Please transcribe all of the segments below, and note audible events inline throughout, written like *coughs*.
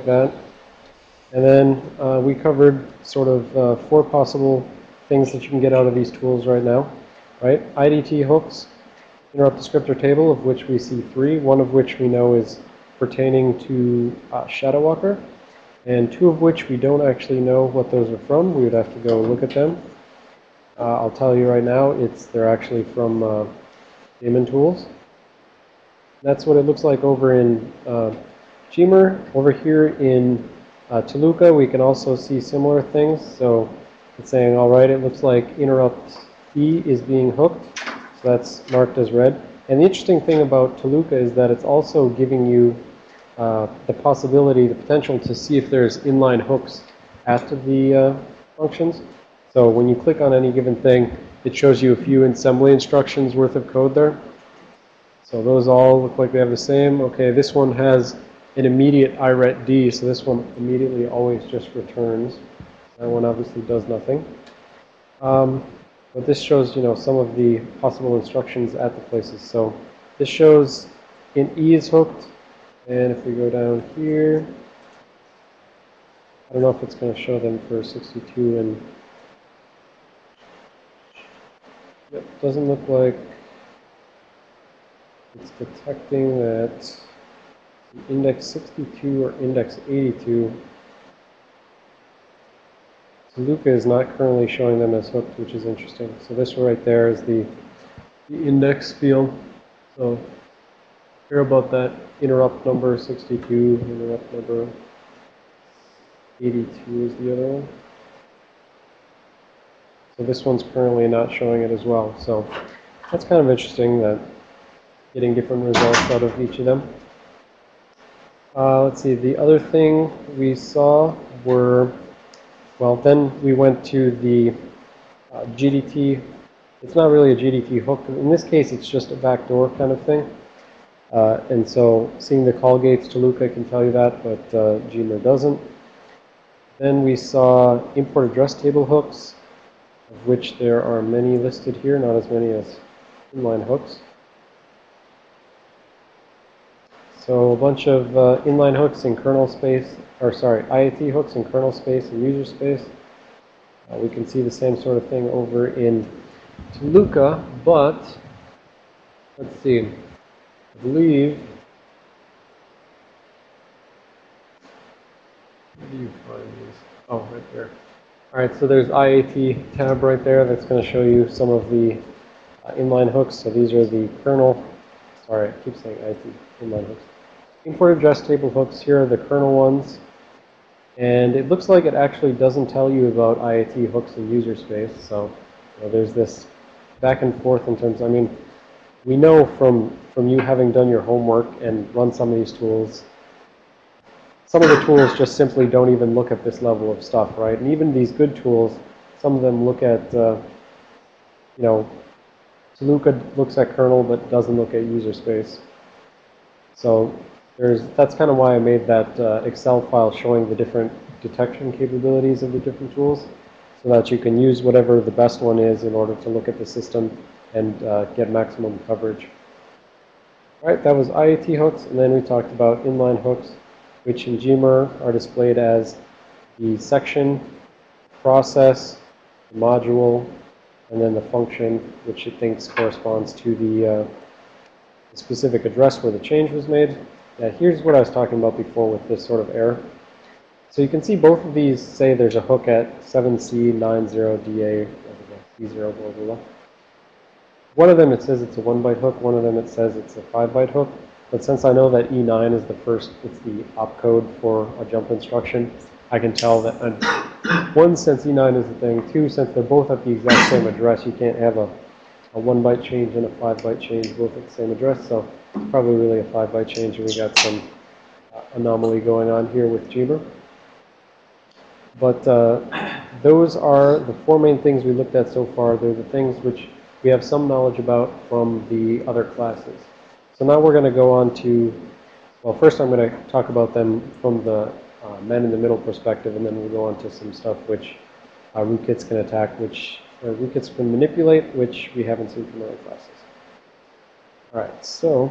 like that. And then uh, we covered sort of uh, four possible things that you can get out of these tools right now, right? IDT hooks, interrupt descriptor table, of which we see three, one of which we know is pertaining to uh, Shadow Walker, and two of which we don't actually know what those are from. We would have to go look at them. Uh, I'll tell you right now, it's they're actually from uh, Daemon Tools. That's what it looks like over in uh, Gmer. Over here in uh, Tuluka, we can also see similar things. So it's saying, all right, it looks like interrupt E is being hooked. So that's marked as red. And the interesting thing about Tuluka is that it's also giving you uh, the possibility, the potential to see if there's inline hooks after the uh, functions. So when you click on any given thing, it shows you a few assembly instructions worth of code there. So those all look like they have the same. Okay, this one has an immediate IRET D, so this one immediately always just returns. That one obviously does nothing. Um, but this shows, you know, some of the possible instructions at the places. So this shows in E is hooked, and if we go down here, I don't know if it's going to show them for 62 and Yep, doesn't look like it's detecting that index 62 or index 82. Tuluka is not currently showing them as hooked, which is interesting. So this right there is the, the index field. So care about that interrupt number 62, interrupt number 82 is the other one. So this one's currently not showing it as well. So that's kind of interesting that getting different results out of each of them. Uh, let's see, the other thing we saw were, well, then we went to the uh, GDT. It's not really a GDT hook. In this case, it's just a backdoor kind of thing. Uh, and so seeing the call gates Tuluka can tell you that, but uh, Gmer doesn't. Then we saw import address table hooks of which there are many listed here, not as many as inline hooks. So a bunch of uh, inline hooks in kernel space, or sorry, IAT hooks in kernel space and user space. Uh, we can see the same sort of thing over in Tuluka, but let's see, I believe, where do you find these? Oh, right there. All right, so there's IAT tab right there that's going to show you some of the uh, inline hooks. So these are the kernel, sorry, I keep saying IAT, inline hooks. Import address table hooks, here are the kernel ones. And it looks like it actually doesn't tell you about IAT hooks in user space. So you know, there's this back and forth in terms, I mean, we know from, from you having done your homework and run some of these tools some of the tools just simply don't even look at this level of stuff, right? And even these good tools, some of them look at, uh, you know, Tuluka looks at kernel but doesn't look at user space. So there's that's kind of why I made that uh, Excel file showing the different detection capabilities of the different tools so that you can use whatever the best one is in order to look at the system and uh, get maximum coverage. All right, that was IAT hooks, and then we talked about inline hooks which in Gmer are displayed as the section, process, the module, and then the function, which it thinks corresponds to the, uh, the specific address where the change was made. Now, here's what I was talking about before with this sort of error. So you can see both of these say there's a hook at 7C90DA, C0, blah, blah, blah. One of them it says it's a one byte hook, one of them it says it's a five byte hook. But since I know that E9 is the first, it's the opcode for a jump instruction, I can tell that, uh, *coughs* one, since E9 is the thing, two, since they're both at the exact same address, you can't have a, a one byte change and a five byte change both at the same address, so it's probably really a five byte change, and we got some uh, anomaly going on here with Gmer. But uh, those are the four main things we looked at so far. They're the things which we have some knowledge about from the other classes. So now we're going to go on to, well, first I'm going to talk about them from the uh, man-in-the-middle perspective, and then we'll go on to some stuff which uh, rootkits can attack, which uh, rootkits can manipulate, which we haven't seen from other classes. All right, so,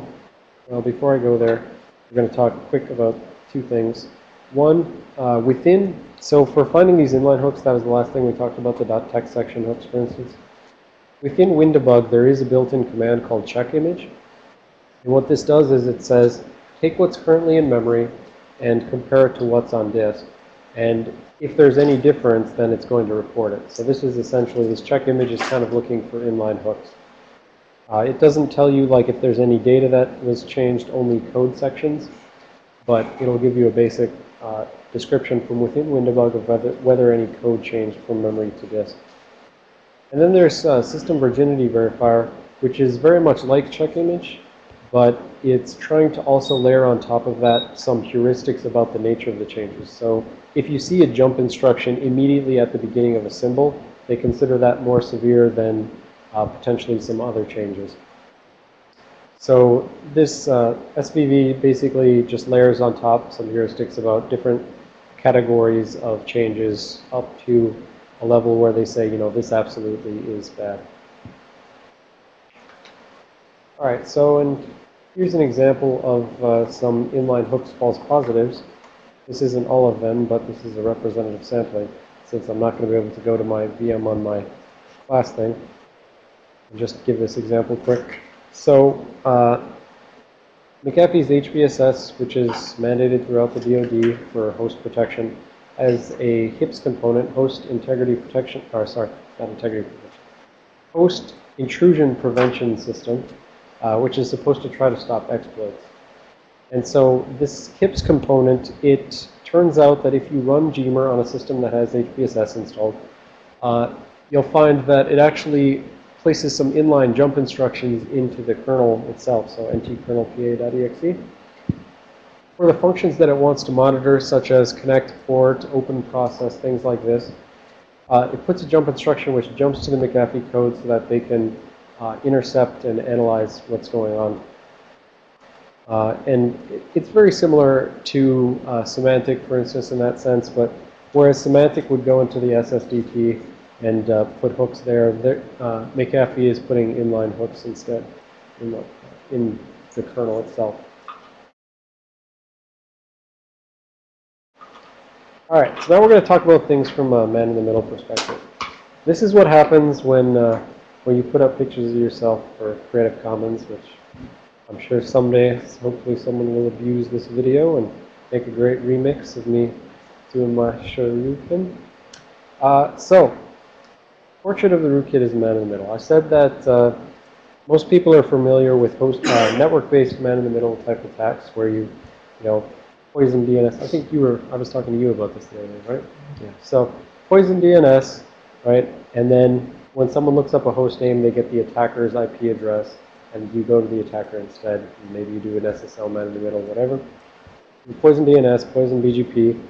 well, before I go there, we're going to talk quick about two things. One, uh, within, so for finding these inline hooks, that was the last thing we talked about, the .text section hooks, for instance. Within WinDbg, there is a built-in command called check image. And what this does is it says, take what's currently in memory and compare it to what's on disk. And if there's any difference, then it's going to report it. So this is essentially, this check image is kind of looking for inline hooks. Uh, it doesn't tell you like if there's any data that was changed, only code sections, but it'll give you a basic uh, description from within WinDbg of whether, whether any code changed from memory to disk. And then there's uh, system virginity verifier, which is very much like check image, but it's trying to also layer on top of that some heuristics about the nature of the changes. So if you see a jump instruction immediately at the beginning of a symbol, they consider that more severe than uh, potentially some other changes. So this uh, SVV basically just layers on top some heuristics about different categories of changes up to a level where they say, you know, this absolutely is bad. All right, so and here's an example of uh, some inline hooks false positives. This isn't all of them, but this is a representative sampling since I'm not going to be able to go to my VM on my class thing just give this example quick. So uh, McAfee's HBSS, which is mandated throughout the DoD for host protection, has a HIPS component, host integrity protection, or sorry, not integrity protection, host intrusion prevention system, uh, which is supposed to try to stop exploits. And so this HIPS component, it turns out that if you run Gmer on a system that has HBSS installed, uh, you'll find that it actually places some inline jump instructions into the kernel itself, so ntkernelpa.exe. For the functions that it wants to monitor, such as connect, port, open process, things like this, uh, it puts a jump instruction which jumps to the McAfee code so that they can uh, intercept and analyze what's going on. Uh, and it's very similar to uh, Symantec, for instance, in that sense, but whereas Symantec would go into the SSDT and uh, put hooks there. there uh, McAfee is putting inline hooks instead in the, in the kernel itself. All right, so now we're going to talk about things from a man-in-the-middle perspective. This is what happens when, when you put up pictures of yourself for Creative Commons, which I'm sure someday, hopefully someone will abuse this video and make a great remix of me doing my Shoryuken. Uh, so, Portrait of the rootkit is man in the middle. I said that uh, most people are familiar with host uh, network-based man-in-the-middle type attacks where you, you know, poison DNS. I think you were, I was talking to you about this the other day, right? Yeah. So poison DNS, right? And then when someone looks up a host name, they get the attacker's IP address, and you go to the attacker instead. maybe you do an SSL man-in-the-middle, whatever. Poison DNS, poison BGP,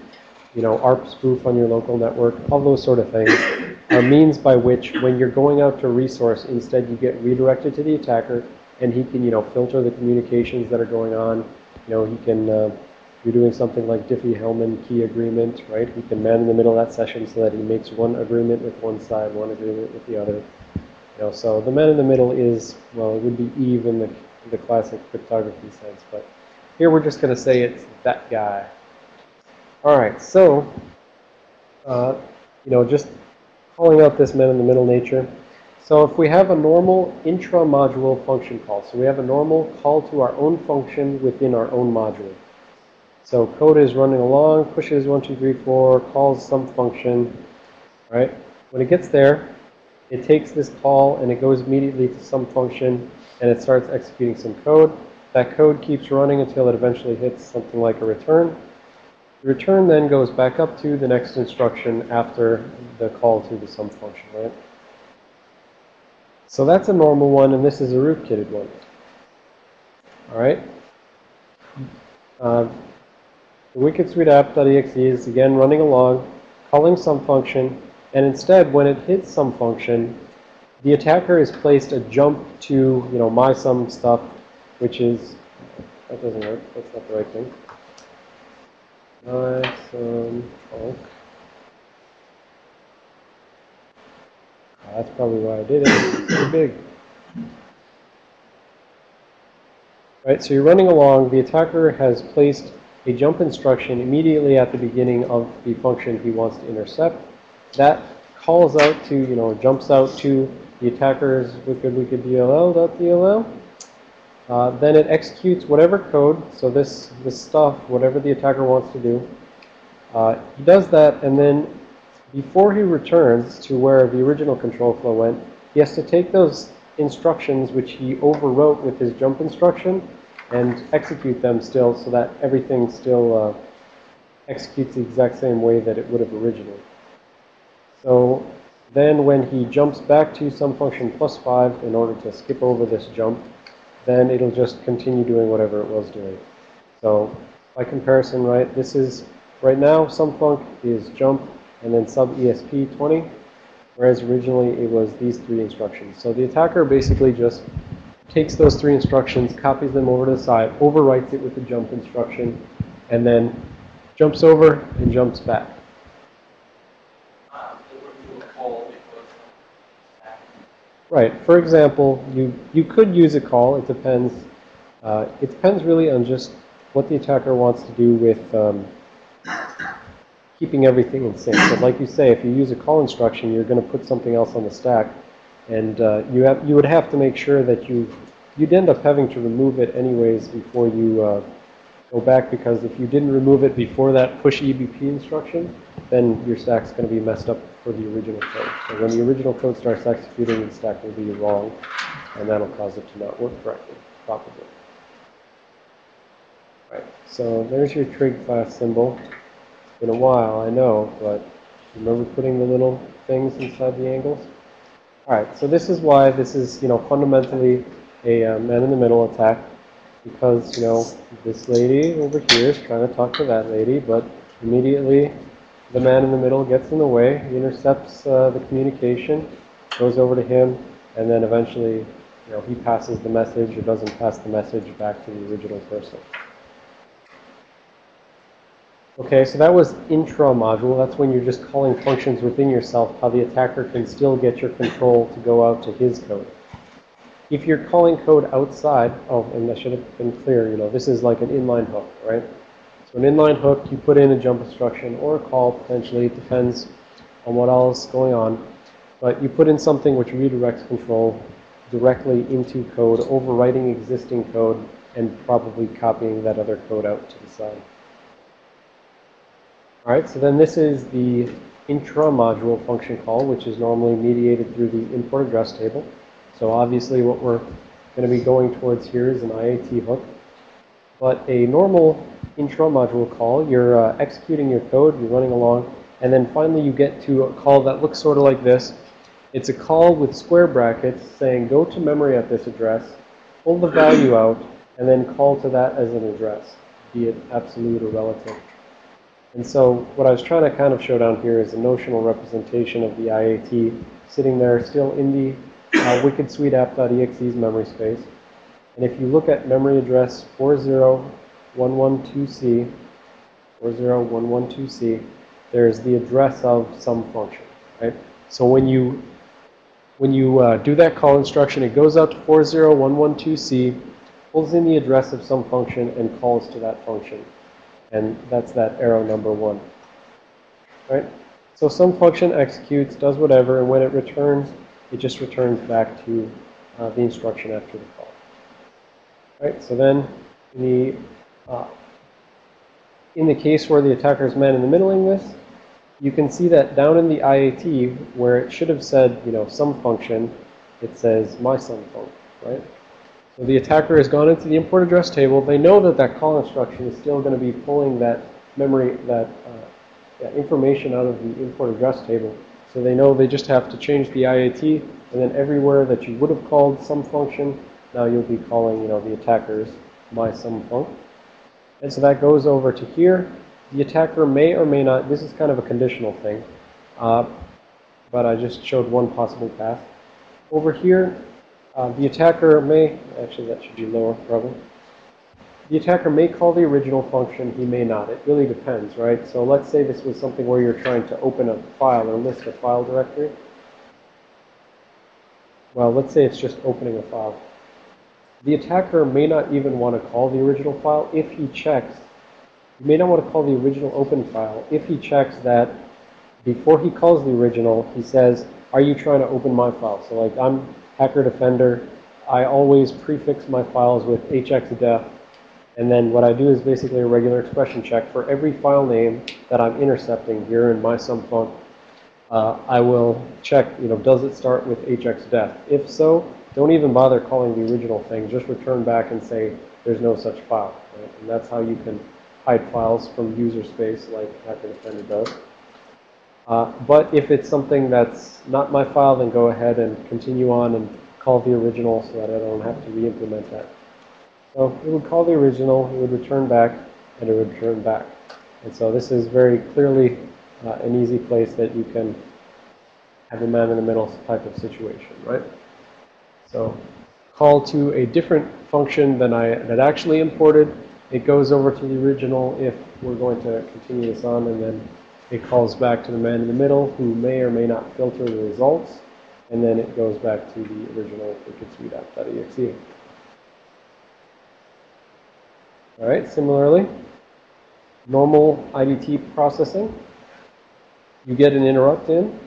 you know, ARP spoof on your local network, all those sort of things *coughs* are means by which when you're going out to resource, instead you get redirected to the attacker and he can, you know, filter the communications that are going on. You know, he can, uh, you're doing something like Diffie-Hellman key agreement, right? He can man in the middle of that session so that he makes one agreement with one side, one agreement with the other. You know, so the man in the middle is, well, it would be Eve in the, the classic cryptography sense, but here we're just going to say it's that guy. All right, so, uh, you know, just calling out this man in the middle nature. So if we have a normal intra-module function call, so we have a normal call to our own function within our own module. So code is running along, pushes 1, 2, 3, 4, calls some function, right? When it gets there, it takes this call and it goes immediately to some function and it starts executing some code. That code keeps running until it eventually hits something like a return. The return then goes back up to the next instruction after the call to the sum function, right? So that's a normal one, and this is a rootkitted one. All right? Uh, the wicked sweet app.exe is again running along, calling some function, and instead, when it hits some function, the attacker has placed a jump to, you know, my sum stuff, which is, that doesn't work, that's not the right thing. Nice um, Oh, that's probably why I did it. It's too big. Right, so you're running along. The attacker has placed a jump instruction immediately at the beginning of the function he wants to intercept. That calls out to, you know, jumps out to the attacker's wicked wicked DLL.dll. Uh, then it executes whatever code, so this, this stuff, whatever the attacker wants to do. Uh, he does that, and then before he returns to where the original control flow went, he has to take those instructions which he overwrote with his jump instruction and execute them still so that everything still uh, executes the exact same way that it would have originally. So then when he jumps back to some function plus 5 in order to skip over this jump, then it'll just continue doing whatever it was doing. So by comparison, right, this is, right now, some func is jump and then sub ESP 20, whereas originally it was these three instructions. So the attacker basically just takes those three instructions, copies them over to the side, overwrites it with the jump instruction, and then jumps over and jumps back. Right. For example, you, you could use a call. It depends. Uh, it depends really on just what the attacker wants to do with um, keeping everything in sync. But like you say, if you use a call instruction, you're going to put something else on the stack. And uh, you, have, you would have to make sure that you, you'd end up having to remove it anyways before you uh, go back. Because if you didn't remove it before that push EBP instruction, then your stack's going to be messed up for the original code. So when the original code starts executing, the stack will be wrong, and that'll cause it to not work correctly, probably. Right, so there's your trig class symbol. It's been a while, I know, but remember putting the little things inside the angles? All right, so this is why this is, you know, fundamentally a uh, man-in-the-middle attack, because, you know, this lady over here is trying to talk to that lady, but immediately the man in the middle gets in the way, he intercepts uh, the communication, goes over to him, and then eventually, you know, he passes the message or doesn't pass the message back to the original person. Okay, so that was intra-module. That's when you're just calling functions within yourself, how the attacker can still get your control to go out to his code. If you're calling code outside, oh, and that should have been clear, you know, this is like an inline hook, right? So an inline hook, you put in a jump instruction or a call potentially. It depends on what else is going on. But you put in something which redirects control directly into code, overwriting existing code, and probably copying that other code out to the side. All right, so then this is the intra-module function call, which is normally mediated through the import address table. So obviously what we're going to be going towards here is an IAT hook. But a normal intra-module call, you're uh, executing your code, you're running along, and then finally you get to a call that looks sort of like this. It's a call with square brackets saying go to memory at this address, pull the value out, and then call to that as an address, be it absolute or relative. And so what I was trying to kind of show down here is a notional representation of the IAT sitting there still in the uh, wicked sweet app.exe's memory space. And if you look at memory address 40112C, 40112C, there's the address of some function, right? So when you when you uh, do that call instruction, it goes out to 40112C, pulls in the address of some function, and calls to that function. And that's that arrow number one, right? So some function executes, does whatever, and when it returns, it just returns back to uh, the instruction after the call. Right, so then the, uh, in the case where the attacker is man in the middling this, you can see that down in the IAT where it should have said, you know, some function, it says my some func, right? So the attacker has gone into the import address table. They know that that call instruction is still going to be pulling that memory, that, uh, that information out of the import address table. So they know they just have to change the IAT, and then everywhere that you would have called some function, now you'll be calling, you know, the attackers my some func. And so that goes over to here. The attacker may or may not, this is kind of a conditional thing, uh, but I just showed one possible path. Over here, uh, the attacker may, actually that should be lower probably. The attacker may call the original function, he may not. It really depends, right? So let's say this was something where you're trying to open a file or list a file directory. Well, let's say it's just opening a file. The attacker may not even want to call the original file if he checks you may not want to call the original open file if he checks that before he calls the original, he says, are you trying to open my file? So like I'm Hacker Defender. I always prefix my files with hxdef. And then what I do is basically a regular expression check for every file name that I'm intercepting here in my sum func. Uh, I will check, you know, does it start with hxdef? If so, don't even bother calling the original thing. Just return back and say there's no such file. Right? And that's how you can hide files from user space like Hacker Defender does. Uh, but if it's something that's not my file, then go ahead and continue on and call the original so that I don't have to re-implement that. So it would call the original, it would return back, and it would return back. And so this is very clearly uh, an easy place that you can have a man-in-the-middle type of situation, right? So call to a different function than I had actually imported. It goes over to the original if we're going to continue this on, and then it calls back to the man in the middle who may or may not filter the results. And then it goes back to the original wikidsuite All right, similarly, normal IDT processing. You get an interrupt in.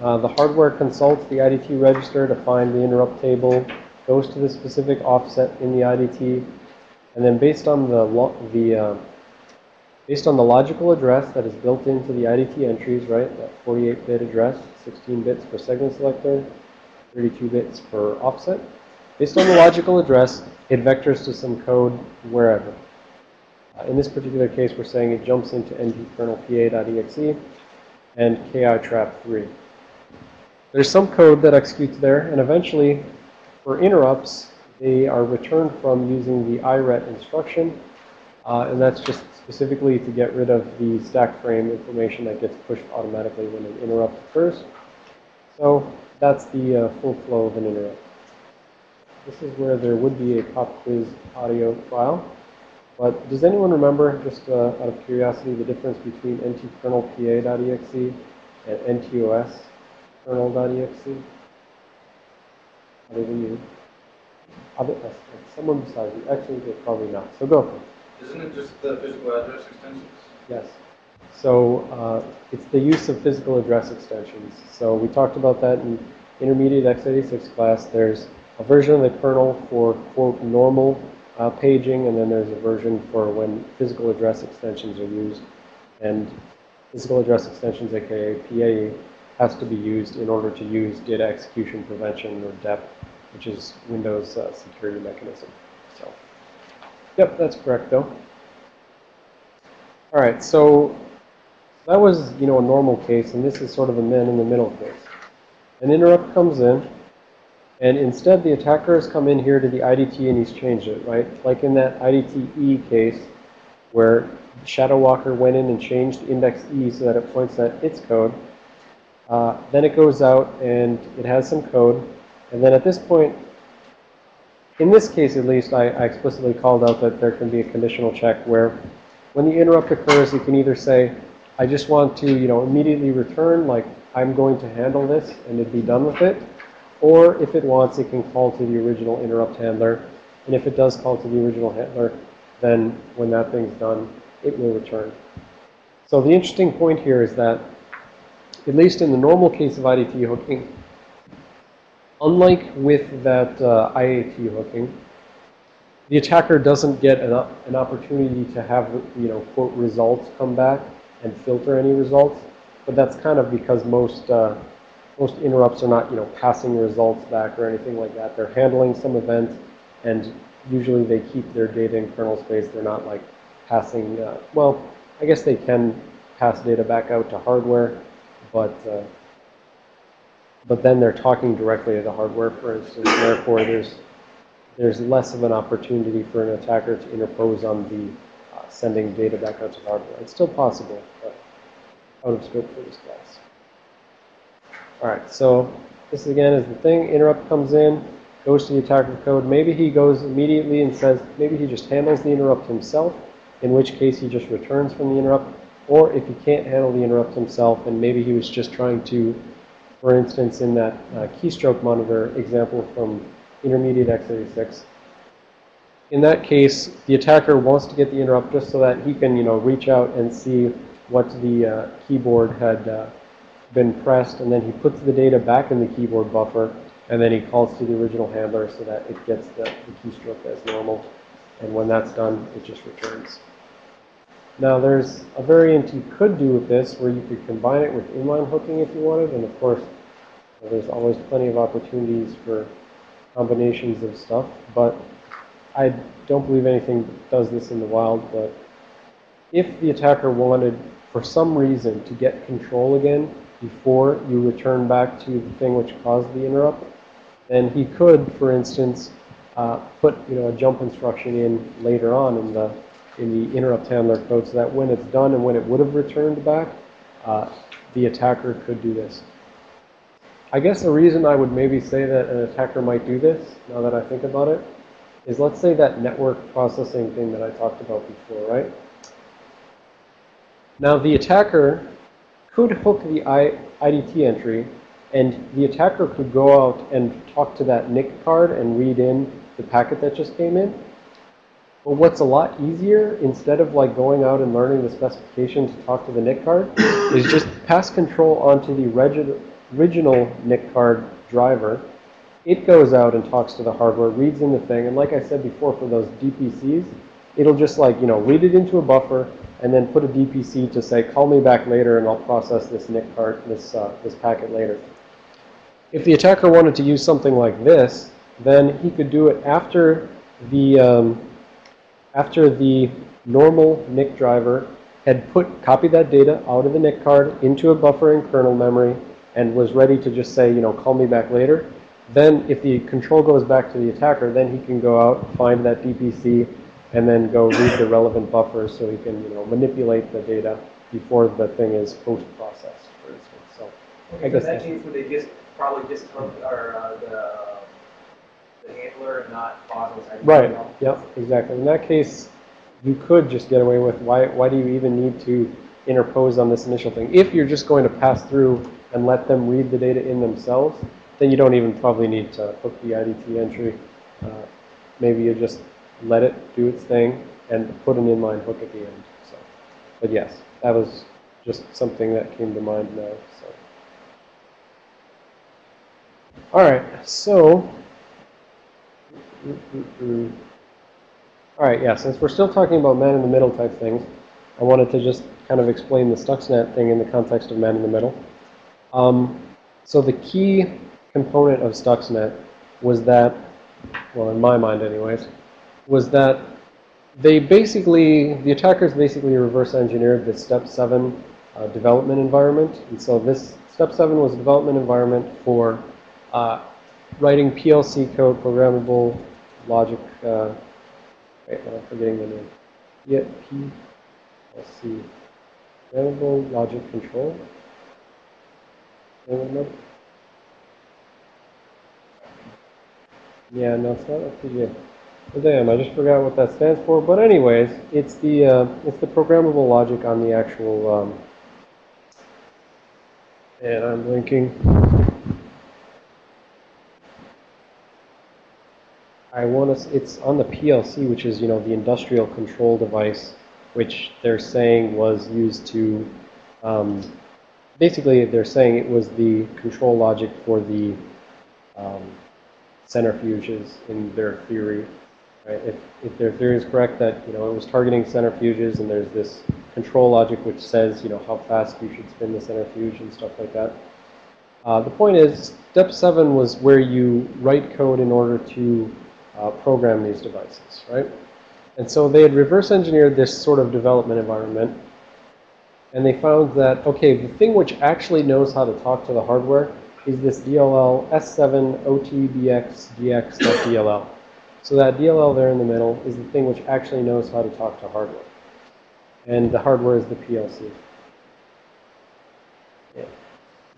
Uh, the hardware consults the IDT register to find the interrupt table, goes to the specific offset in the IDT, and then based on the, the uh, Based on the logical address that is built into the IDT entries, right, that 48-bit address, 16 bits per segment selector, 32 bits per offset. Based on the logical address, it vectors to some code wherever. Uh, in this particular case, we're saying it jumps into ntkernelpa.exe and kitrap3. There's some code that executes there, and eventually, for interrupts, they are returned from using the iret instruction, uh, and that's just specifically to get rid of the stack frame information that gets pushed automatically when an interrupt occurs. So that's the uh, full flow of an interrupt. This is where there would be a pop quiz audio file. But does anyone remember, just uh, out of curiosity, the difference between ntkernelpa.exe and ntos kernel.exe? Other than you? Other, uh, someone besides you. Actually, probably not. So go for it. Isn't it just the physical address extensions? Yes. So uh, it's the use of physical address extensions. So we talked about that in intermediate x86 class. There's a version of the kernel for, quote, normal uh, paging, and then there's a version for when physical address extensions are used. And physical address extensions, aka PAE, has to be used in order to use data execution prevention, or DEP, which is Windows uh, security mechanism. So. Yep, that's correct, though. All right, so that was, you know, a normal case, and this is sort of a man-in-the-middle case. An interrupt comes in, and instead the attacker has come in here to the IDT and he's changed it, right? Like in that IDT-E case, where Shadow Walker went in and changed index E so that it points at its code. Uh, then it goes out and it has some code. And then at this point, in this case, at least, I, I, explicitly called out that there can be a conditional check where when the interrupt occurs, you can either say, I just want to, you know, immediately return, like I'm going to handle this and it'd be done with it. Or if it wants, it can call to the original interrupt handler. And if it does call to the original handler, then when that thing's done, it will return. So the interesting point here is that, at least in the normal case of IDT hooking, Unlike with that uh, IAT hooking, the attacker doesn't get an, an opportunity to have, you know, quote, results come back and filter any results. But that's kind of because most, uh, most interrupts are not, you know, passing results back or anything like that. They're handling some event, and usually they keep their data in kernel space. They're not like passing, uh, well, I guess they can pass data back out to hardware, but uh, but then they're talking directly to the hardware, for instance. Therefore, there's there's less of an opportunity for an attacker to interpose on the uh, sending data back out to the hardware. It's still possible, but out of scope for this class. All right, so this again is the thing. Interrupt comes in, goes to the attacker code. Maybe he goes immediately and says, maybe he just handles the interrupt himself, in which case he just returns from the interrupt. Or if he can't handle the interrupt himself, and maybe he was just trying to for instance, in that uh, keystroke monitor example from intermediate x86, in that case, the attacker wants to get the interrupt just so that he can, you know, reach out and see what the uh, keyboard had uh, been pressed, and then he puts the data back in the keyboard buffer, and then he calls to the original handler so that it gets the, the keystroke as normal. And when that's done, it just returns. Now, there's a variant you could do with this where you could combine it with inline hooking if you wanted, and of course, there's always plenty of opportunities for combinations of stuff, but I don't believe anything does this in the wild, but if the attacker wanted, for some reason, to get control again before you return back to the thing which caused the interrupt, then he could, for instance, uh, put you know a jump instruction in later on in the in the interrupt handler code, so that when it's done and when it would have returned back, uh, the attacker could do this. I guess the reason I would maybe say that an attacker might do this, now that I think about it, is let's say that network processing thing that I talked about before, right? Now the attacker could hook the IDT entry and the attacker could go out and talk to that NIC card and read in the packet that just came in. But what's a lot easier, instead of like going out and learning the specification to talk to the NIC card, *coughs* is just pass control onto the original NIC card driver. It goes out and talks to the hardware, reads in the thing, and like I said before for those DPCs, it'll just like, you know, read it into a buffer and then put a DPC to say, call me back later and I'll process this NIC card, this, uh, this packet later. If the attacker wanted to use something like this, then he could do it after the, um, after the normal NIC driver had put, copied that data out of the NIC card into a buffer in kernel memory and was ready to just say, you know, call me back later. Then if the control goes back to the attacker, then he can go out, find that DPC, and then go read the relevant buffers so he can, you know, manipulate the data before the thing is post-processed, for instance. So I In guess that case, would they just probably just or uh, the the handler and not? Right, yep, exactly. In that case, you could just get away with, why, why do you even need to interpose on this initial thing? If you're just going to pass through and let them read the data in themselves, then you don't even probably need to hook the IDT entry. Uh, maybe you just let it do its thing and put an inline hook at the end. So, But yes, that was just something that came to mind now. So. All right, so all right, yeah, since we're still talking about man-in-the-middle type things, I wanted to just kind of explain the Stuxnet thing in the context of man-in-the-middle. Um, so the key component of Stuxnet was that, well, in my mind anyways, was that they basically, the attackers basically reverse engineered the step 7 uh, development environment. And so this step 7 was a development environment for uh, writing PLC code, programmable logic, uh, I'm forgetting the name. Yeah, PLC, programmable logic control. Yeah, no, it's not FPGA. Well, damn, I just forgot what that stands for. But anyways, it's the uh, it's the programmable logic on the actual. Um, and I'm blinking. I want to. It's on the PLC, which is you know the industrial control device, which they're saying was used to. Um, basically, they're saying it was the control logic for the um, centrifuges in their theory. Right? If, if their theory is correct that, you know, it was targeting centrifuges and there's this control logic which says, you know, how fast you should spin the centrifuge and stuff like that. Uh, the point is, step seven was where you write code in order to uh, program these devices, right? And so they had reverse engineered this sort of development environment. And they found that, okay, the thing which actually knows how to talk to the hardware is this DLL S7 OTBX GX.DLL. So that DLL there in the middle is the thing which actually knows how to talk to hardware. And the hardware is the PLC. Yeah,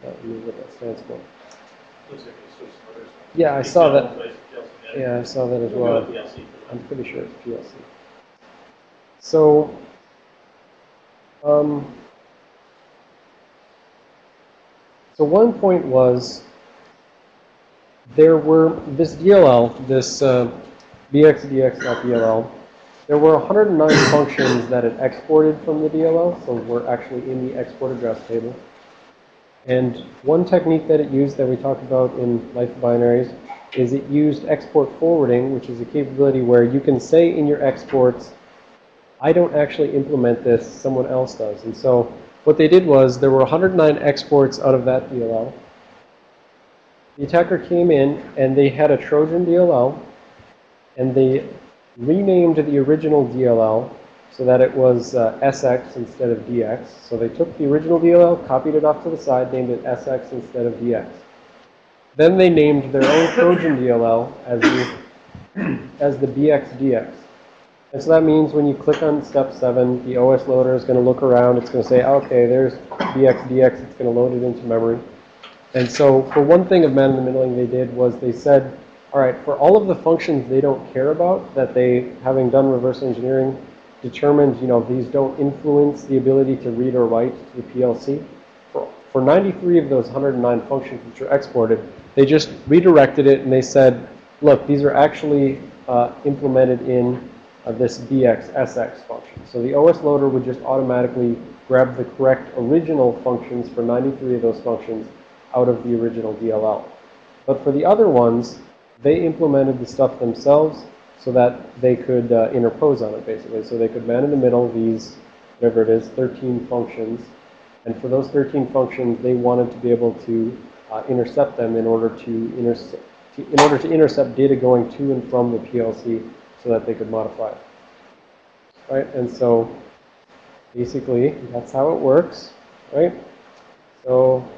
that what that stands for. Looks like it's switched to others. Yeah, I saw that. Yeah, I saw that as We'll well. go with PLC. I'm pretty sure it's PLC. So, um, so one point was there were this DLL, this uh, bxdx.dll. There were 109 *coughs* functions that it exported from the DLL, so we're actually in the export address table. And one technique that it used that we talked about in Life Binaries is it used export forwarding, which is a capability where you can say in your exports, I don't actually implement this, someone else does. And so what they did was there were 109 exports out of that DLL. The attacker came in and they had a Trojan DLL and they renamed the original DLL so that it was uh, SX instead of DX. So they took the original DLL, copied it off to the side, named it SX instead of DX. Then they named their own Trojan DLL as the, as the BXDX. And so that means when you click on step 7, the OS loader is going to look around. It's going to say, okay, there's BXDX. It's going to load it into memory. And so for one thing of man-in-the-middling they did was they said, all right, for all of the functions they don't care about, that they, having done reverse engineering, determined, you know, these don't influence the ability to read or write to the PLC. For, for 93 of those 109 functions which are exported, they just redirected it and they said, look, these are actually uh, implemented in uh, this BXSX function. So the OS loader would just automatically grab the correct original functions for 93 of those functions out of the original DLL. But for the other ones, they implemented the stuff themselves so that they could uh, interpose on it, basically. So they could man in the middle these, whatever it is, 13 functions. And for those 13 functions, they wanted to be able to uh, intercept them in order to, intercept, in order to intercept data going to and from the PLC so that they could modify it. Right? And so basically, that's how it works, right? So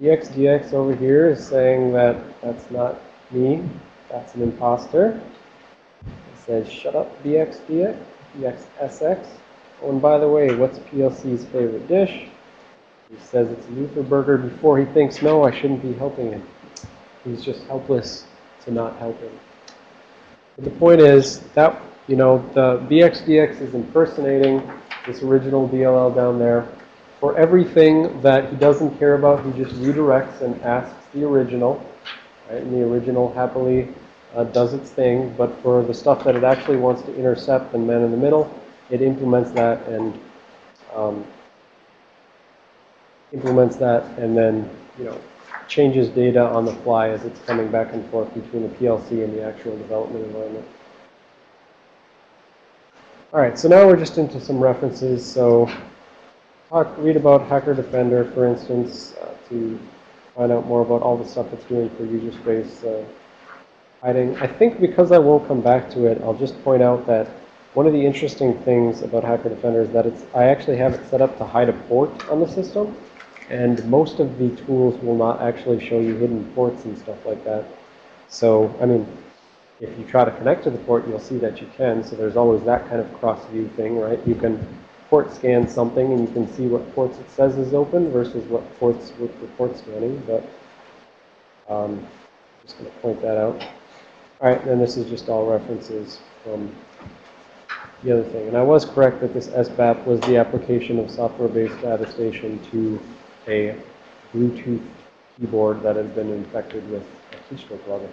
EXDX over here is saying that that's not me, that's an imposter. It says, shut up, BXDX, BXSX. Oh, and by the way, what's PLC's favorite dish? He says it's Luther Burger before he thinks, no, I shouldn't be helping him. He's just helpless to not help him. But the point is that, you know, the BXDX is impersonating this original DLL down there. For everything that he doesn't care about, he just redirects and asks the original. Right? And the original happily uh, does its thing. But for the stuff that it actually wants to intercept and man in the middle, it implements that and um, implements that and then, you know, changes data on the fly as it's coming back and forth between the PLC and the actual development environment. All right, so now we're just into some references. So talk, read about Hacker Defender, for instance, uh, to find out more about all the stuff it's doing for user space uh, hiding. I think because I won't come back to it, I'll just point out that one of the interesting things about Hacker Defender is that it's I actually have it set up to hide a port on the system. And most of the tools will not actually show you hidden ports and stuff like that. So, I mean, if you try to connect to the port, you'll see that you can. So there's always that kind of cross-view thing, right? You can port scan something and you can see what ports it says is open versus what ports with the port scanning. But um, just going to point that out. All right, and this is just all references from the other thing. And I was correct that this SBAP was the application of software-based attestation to a Bluetooth keyboard that has been infected with a keystroke login.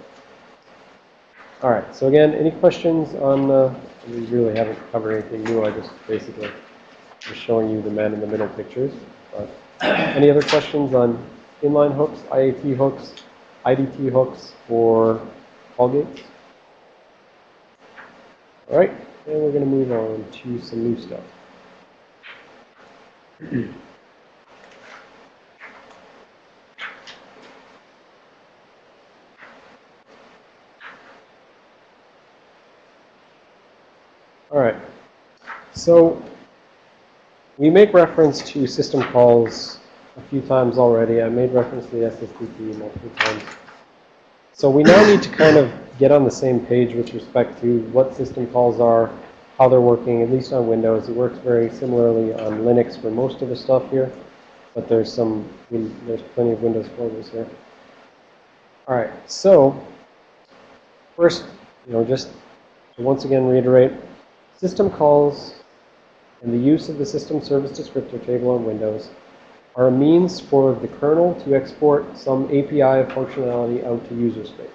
All right, so again, any questions on, we really haven't covered anything new, I just basically was showing you the man in the middle pictures. But *coughs* any other questions on inline hooks, IAT hooks, IDT hooks, or call gates? All right, and we're going to move on to some new stuff. *clears throat* All right. So we make reference to system calls a few times already. I made reference to the SSDT multiple times. So we now need to kind of get on the same page with respect to what system calls are, how they're working, at least on Windows. It works very similarly on Linux for most of the stuff here, but there's some, there's plenty of Windows flavors here. All right, so first, you know, just to once again reiterate, System calls and the use of the system service descriptor table on Windows are a means for the kernel to export some API of functionality out to user space.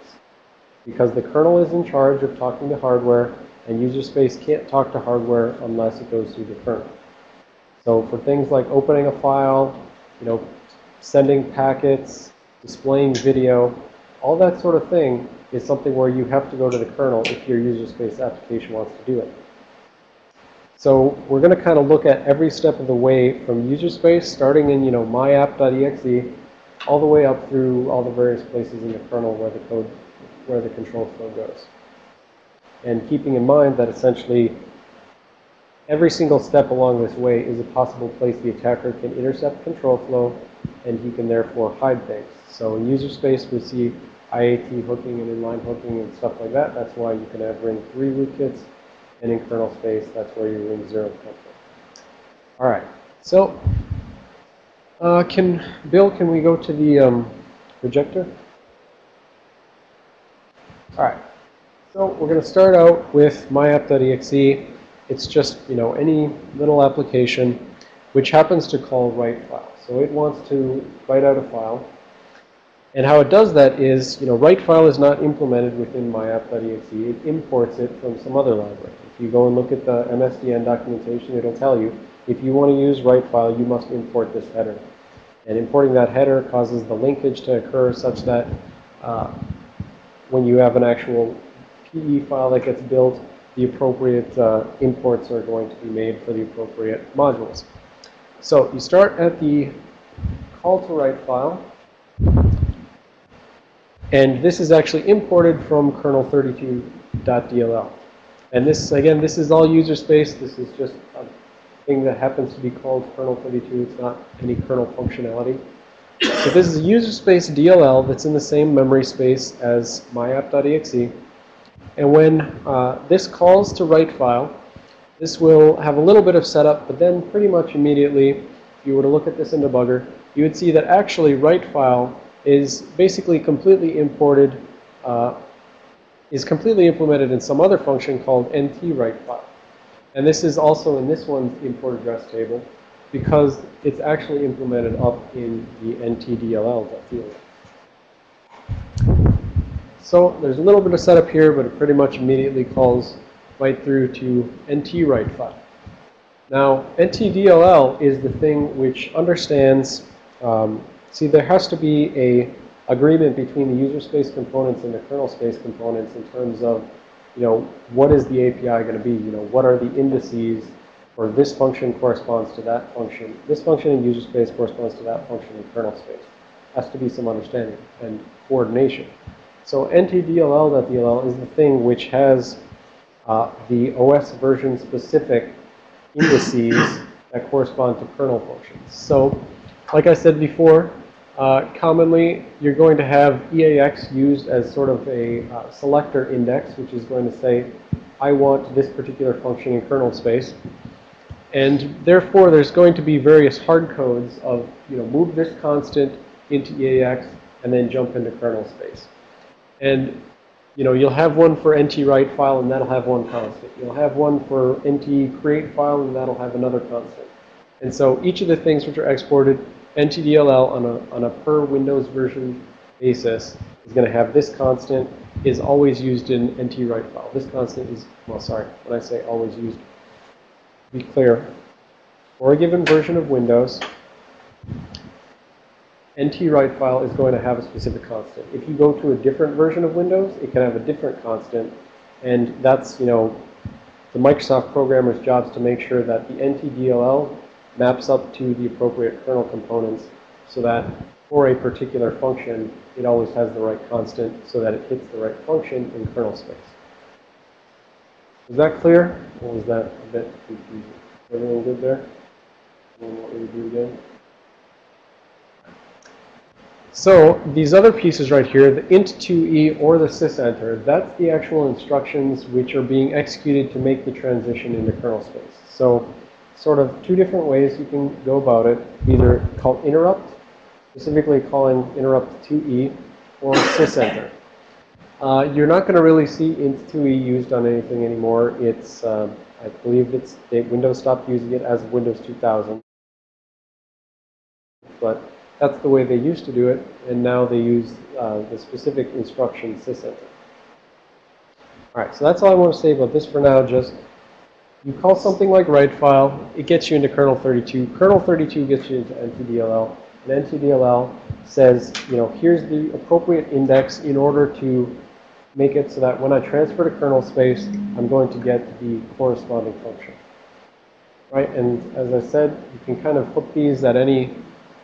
because the kernel is in charge of talking to hardware, and user space can't talk to hardware unless it goes through the kernel. So for things like opening a file, you know, sending packets, displaying video, all that sort of thing is something where you have to go to the kernel if your user space application wants to do it. So we're going to kind of look at every step of the way from user space, starting in, you know, myapp.exe, all the way up through all the various places in the kernel where the code, where the control flow goes. And keeping in mind that essentially every single step along this way is a possible place the attacker can intercept control flow, and he can therefore hide things. So in user space, we see IAT hooking and inline hooking and stuff like that. That's why you can have ring 3 rootkits. And in kernel space, that's where your ring 0 comes from. All right. So uh, can Bill, can we go to the um, projector? All right. So we're going to start out with myapp.exe. It's just, you know, any little application which happens to call write file. So it wants to write out a file. And how it does that is, you know, write file is not implemented within myapp.exe. It imports it from some other library. If you go and look at the MSDN documentation, it'll tell you if you want to use write file, you must import this header. And importing that header causes the linkage to occur such that uh, when you have an actual PE file that gets built, the appropriate uh, imports are going to be made for the appropriate modules. So you start at the call to write file. And this is actually imported from kernel32.dll. And this, again, this is all user space. This is just a thing that happens to be called kernel32. It's not any kernel functionality. So this is a user space DLL that's in the same memory space as myapp.exe. And when uh, this calls to write file, this will have a little bit of setup, but then pretty much immediately, if you were to look at this in debugger, you would see that actually write file is basically completely imported, uh, is completely implemented in some other function called nt write file. And this is also in this one's import address table because it's actually implemented up in the ntdll.field. So there's a little bit of setup here, but it pretty much immediately calls right through to nt write file. Now, ntdll is the thing which understands, um, see, there has to be a agreement between the user space components and the kernel space components in terms of, you know, what is the API going to be? You know, what are the indices or this function corresponds to that function. This function in user space corresponds to that function in kernel space. Has to be some understanding and coordination. So ntdll.dll is the thing which has uh, the OS version specific indices that correspond to kernel functions. So like I said before, uh, commonly you're going to have EAX used as sort of a uh, selector index, which is going to say, I want this particular function in kernel space. And therefore, there's going to be various hard codes of, you know, move this constant into EAX and then jump into kernel space. And, you know, you'll have one for NT write file and that'll have one constant. You'll have one for NT create file and that'll have another constant. And so each of the things which are exported, NTDLL on a, on a per Windows version basis is going to have this constant is always used in NT write file. This constant is, well, sorry, when I say always used, be clear, for a given version of Windows, NT write file is going to have a specific constant. If you go to a different version of Windows, it can have a different constant. And that's, you know, the Microsoft programmer's job is to make sure that the NTDLL maps up to the appropriate kernel components so that for a particular function, it always has the right constant so that it hits the right function in kernel space. Is that clear? Or was that a bit confusing? Everyone good there? Anyone want me to do again? So these other pieces right here, the int2e or the sysenter, that's the actual instructions which are being executed to make the transition into kernel space. So sort of two different ways you can go about it. Either call interrupt, specifically calling interrupt2e, or sysenter. Uh, you're not going to really see int2e used on anything anymore. It's, uh, I believe it's, Windows stopped using it as Windows 2000. But that's the way they used to do it, and now they use uh, the specific instruction sysenter. All right, so that's all I want to say about this for now. Just you call something like write file, it gets you into kernel 32. Kernel 32 gets you into NTDLL. And NTDLL says, you know, here's the appropriate index in order to make it so that when I transfer to kernel space, I'm going to get the corresponding function. Right, and as I said, you can kind of hook these at any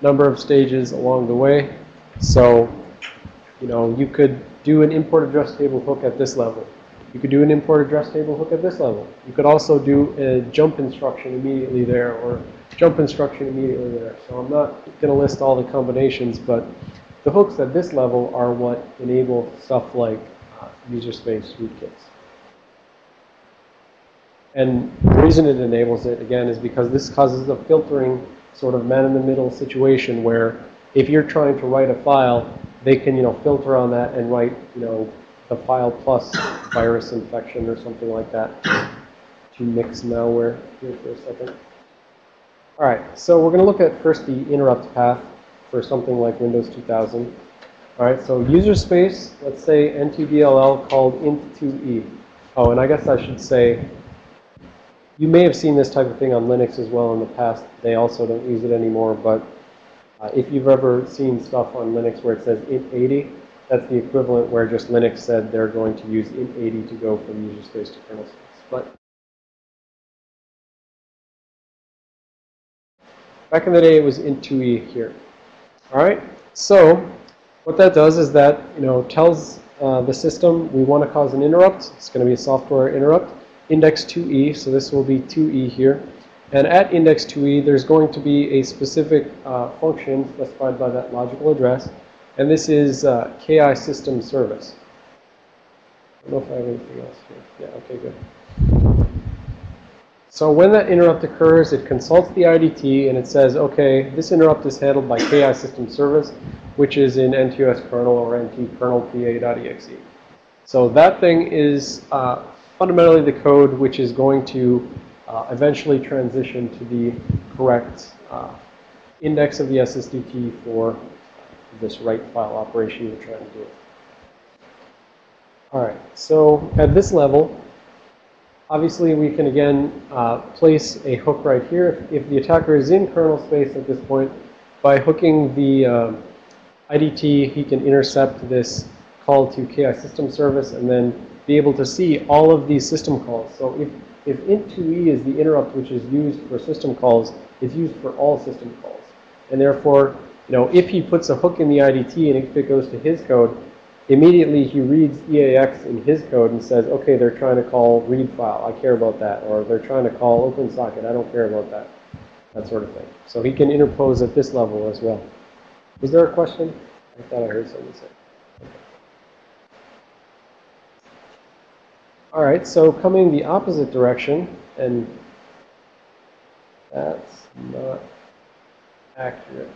number of stages along the way. So, you know, you could do an import address table hook at this level. You could do an import address table hook at this level. You could also do a jump instruction immediately there or jump instruction immediately there. So I'm not going to list all the combinations, but the hooks at this level are what enable stuff like uh, user space rootkits. And the reason it enables it, again, is because this causes a filtering sort of man-in-the-middle situation where if you're trying to write a file, they can, you know, filter on that and write, you know, the file plus virus infection or something like that to mix malware here for a second. All right, so we're going to look at first the interrupt path for something like Windows 2000. All right, so user space, let's say NTDLL called int2e. Oh, and I guess I should say, you may have seen this type of thing on Linux as well in the past. They also don't use it anymore, but uh, if you've ever seen stuff on Linux where it says int80, that's the equivalent where just Linux said they're going to use int80 to go from user space to kernel space. But back in the day, it was int2e here. All right, so what that does is that, you know, tells uh, the system we want to cause an interrupt. It's going to be a software interrupt. Index 2e, so this will be 2e here. And at index 2e, there's going to be a specific uh, function specified by that logical address. And this is uh, KI system service. I don't know if I have anything else here. Yeah, okay, good. So when that interrupt occurs, it consults the IDT and it says, okay, this interrupt is handled by KI system service, which is in NTOS kernel or NT kernel PA.exe. So that thing is uh, fundamentally the code which is going to uh, eventually transition to the correct uh, index of the SSDT for this write file operation you're trying to do. All right, so at this level, obviously we can again uh, place a hook right here. If, if, the attacker is in kernel space at this point, by hooking the um, IDT, he can intercept this call to KI system service and then be able to see all of these system calls. So if, if int2e is the interrupt which is used for system calls, it's used for all system calls. And therefore, you know, if he puts a hook in the IDT and if it goes to his code, immediately he reads EAX in his code and says, okay, they're trying to call read file. I care about that. Or they're trying to call OpenSocket. I don't care about that. That sort of thing. So he can interpose at this level as well. Is there a question? I thought I heard someone say. All right, so coming the opposite direction, and that's not accurate.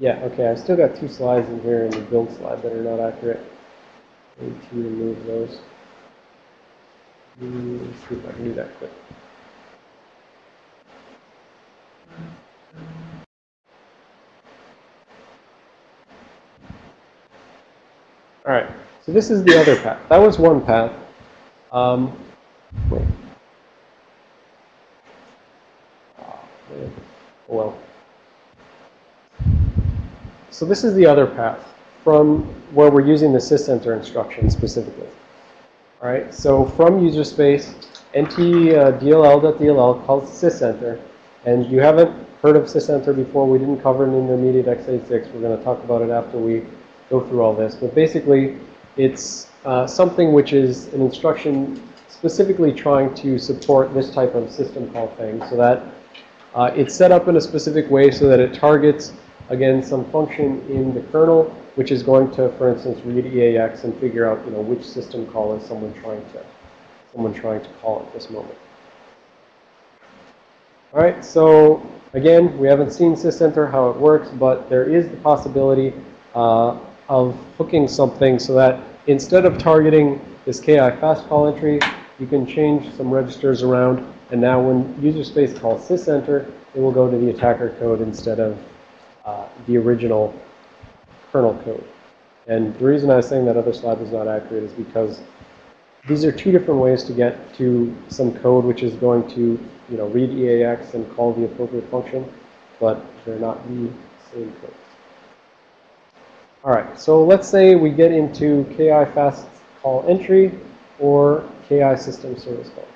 Yeah, okay, I've still got two slides in here in the build slide that are not accurate. I need to remove those. Let's see if I can do that quick. All right, so this is the other path. That was one path. Um, wait. Oh, well. So this is the other path from where we're using the sysenter instruction specifically. All right, so from user space, nt uh, calls sysenter. And you haven't heard of sysenter before. We didn't cover in intermediate x86. We're going to talk about it after we go through all this. But basically, it's uh, something which is an instruction specifically trying to support this type of system call thing so that uh, it's set up in a specific way so that it targets again, some function in the kernel, which is going to, for instance, read EAX and figure out, you know, which system call is someone trying to, someone trying to call at this moment. All right, so again, we haven't seen sysenter, how it works, but there is the possibility uh, of hooking something so that instead of targeting this KI fast call entry, you can change some registers around, and now when user space calls sysenter, it will go to the attacker code instead of uh, the original kernel code. And the reason I was saying that other slide was not accurate is because these are two different ways to get to some code which is going to, you know, read EAX and call the appropriate function, but they're not the same code. All right, so let's say we get into KI fast call entry or KI system service call.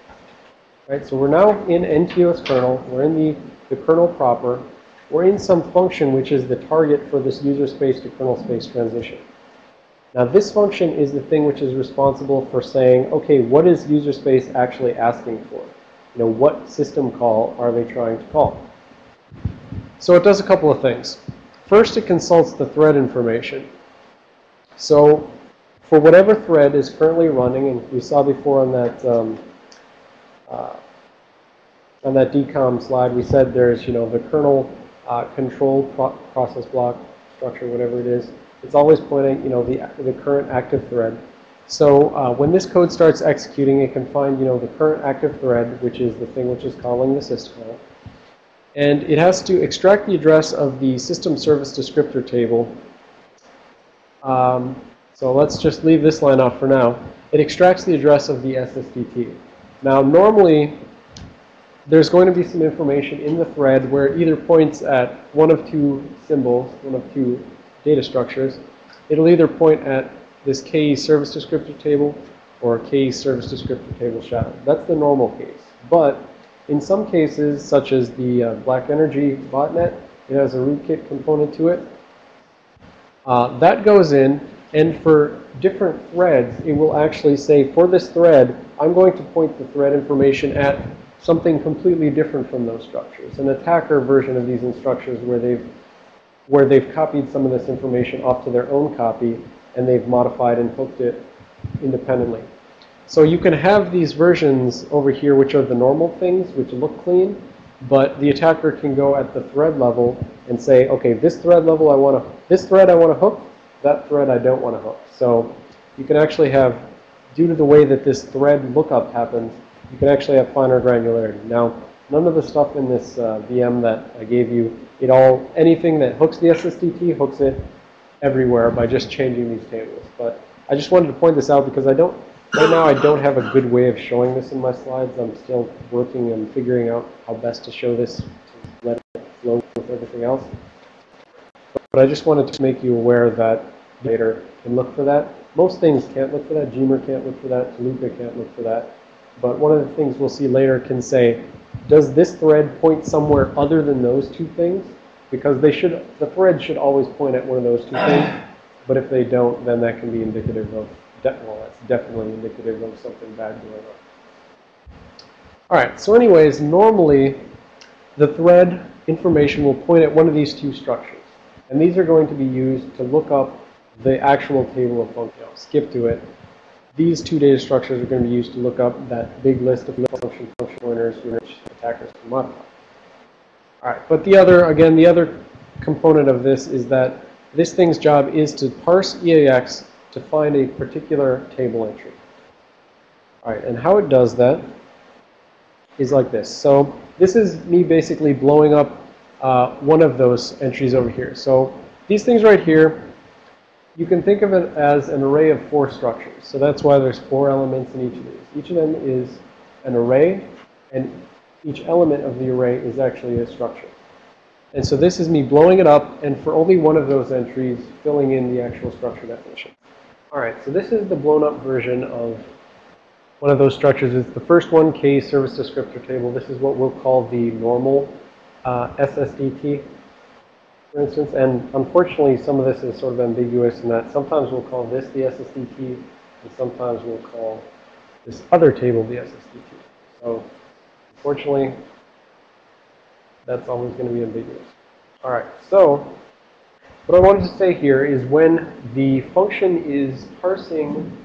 Right, so we're now in NTOS kernel. We're in the, the kernel proper. We're in some function which is the target for this user space to kernel space transition. Now this function is the thing which is responsible for saying, okay, what is user space actually asking for? You know, what system call are they trying to call? So it does a couple of things. First, it consults the thread information. So for whatever thread is currently running, and we saw before on that um, uh, on that DCOM slide, we said there's, you know, the kernel uh, control pro process block structure, whatever it is. It's always pointing, you know, the, the current active thread. So uh, when this code starts executing, it can find, you know, the current active thread, which is the thing which is calling the syscall. And it has to extract the address of the system service descriptor table. Um, so let's just leave this line off for now. It extracts the address of the SSDT. Now, normally, there's going to be some information in the thread where it either points at one of two symbols, one of two data structures. It'll either point at this KE service descriptor table or KE service descriptor table shadow. That's the normal case. But in some cases, such as the uh, Black Energy botnet, it has a rootkit component to it. Uh, that goes in, and for different threads, it will actually say, for this thread, I'm going to point the thread information at something completely different from those structures. An attacker version of these instructions where they've where they've copied some of this information off to their own copy and they've modified and hooked it independently. So you can have these versions over here, which are the normal things, which look clean, but the attacker can go at the thread level and say, okay, this thread level I want to, this thread I want to hook, that thread I don't want to hook. So you can actually have, due to the way that this thread lookup happens, you can actually have finer granularity. Now, none of the stuff in this uh, VM that I gave you, it all, anything that hooks the SSDT hooks it everywhere by just changing these tables. But I just wanted to point this out because I don't, right now I don't have a good way of showing this in my slides. I'm still working and figuring out how best to show this to let it flow with everything else. But I just wanted to make you aware that later can look for that. Most things can't look for that. Gmer can't look for that. Tuluka can't look for that. But one of the things we'll see later can say, does this thread point somewhere other than those two things? Because they should, the thread should always point at one of those two things. *clears throat* But if they don't, then that can be indicative of, well, that's definitely indicative of something bad going on. All right, so anyways, normally the thread information will point at one of these two structures. And these are going to be used to look up the actual table of functions. Skip to it. These two data structures are going to be used to look up that big list of function function pointers which attackers can modify. All right, but the other, again, the other component of this is that this thing's job is to parse EAX to find a particular table entry. All right, and how it does that is like this. So this is me basically blowing up uh, one of those entries over here. So these things right here, you can think of it as an array of four structures. So that's why there's four elements in each of these. Each of them is an array, and each element of the array is actually a structure. And so this is me blowing it up, and for only one of those entries, filling in the actual structure definition. All right, so this is the blown up version of one of those structures. It's the first one, K service descriptor table. This is what we'll call the normal uh, SSDT for instance. And unfortunately, some of this is sort of ambiguous in that sometimes we'll call this the SSDT, and sometimes we'll call this other table the SSDT. So unfortunately, that's always going to be ambiguous. All right, so what I wanted to say here is when the function is parsing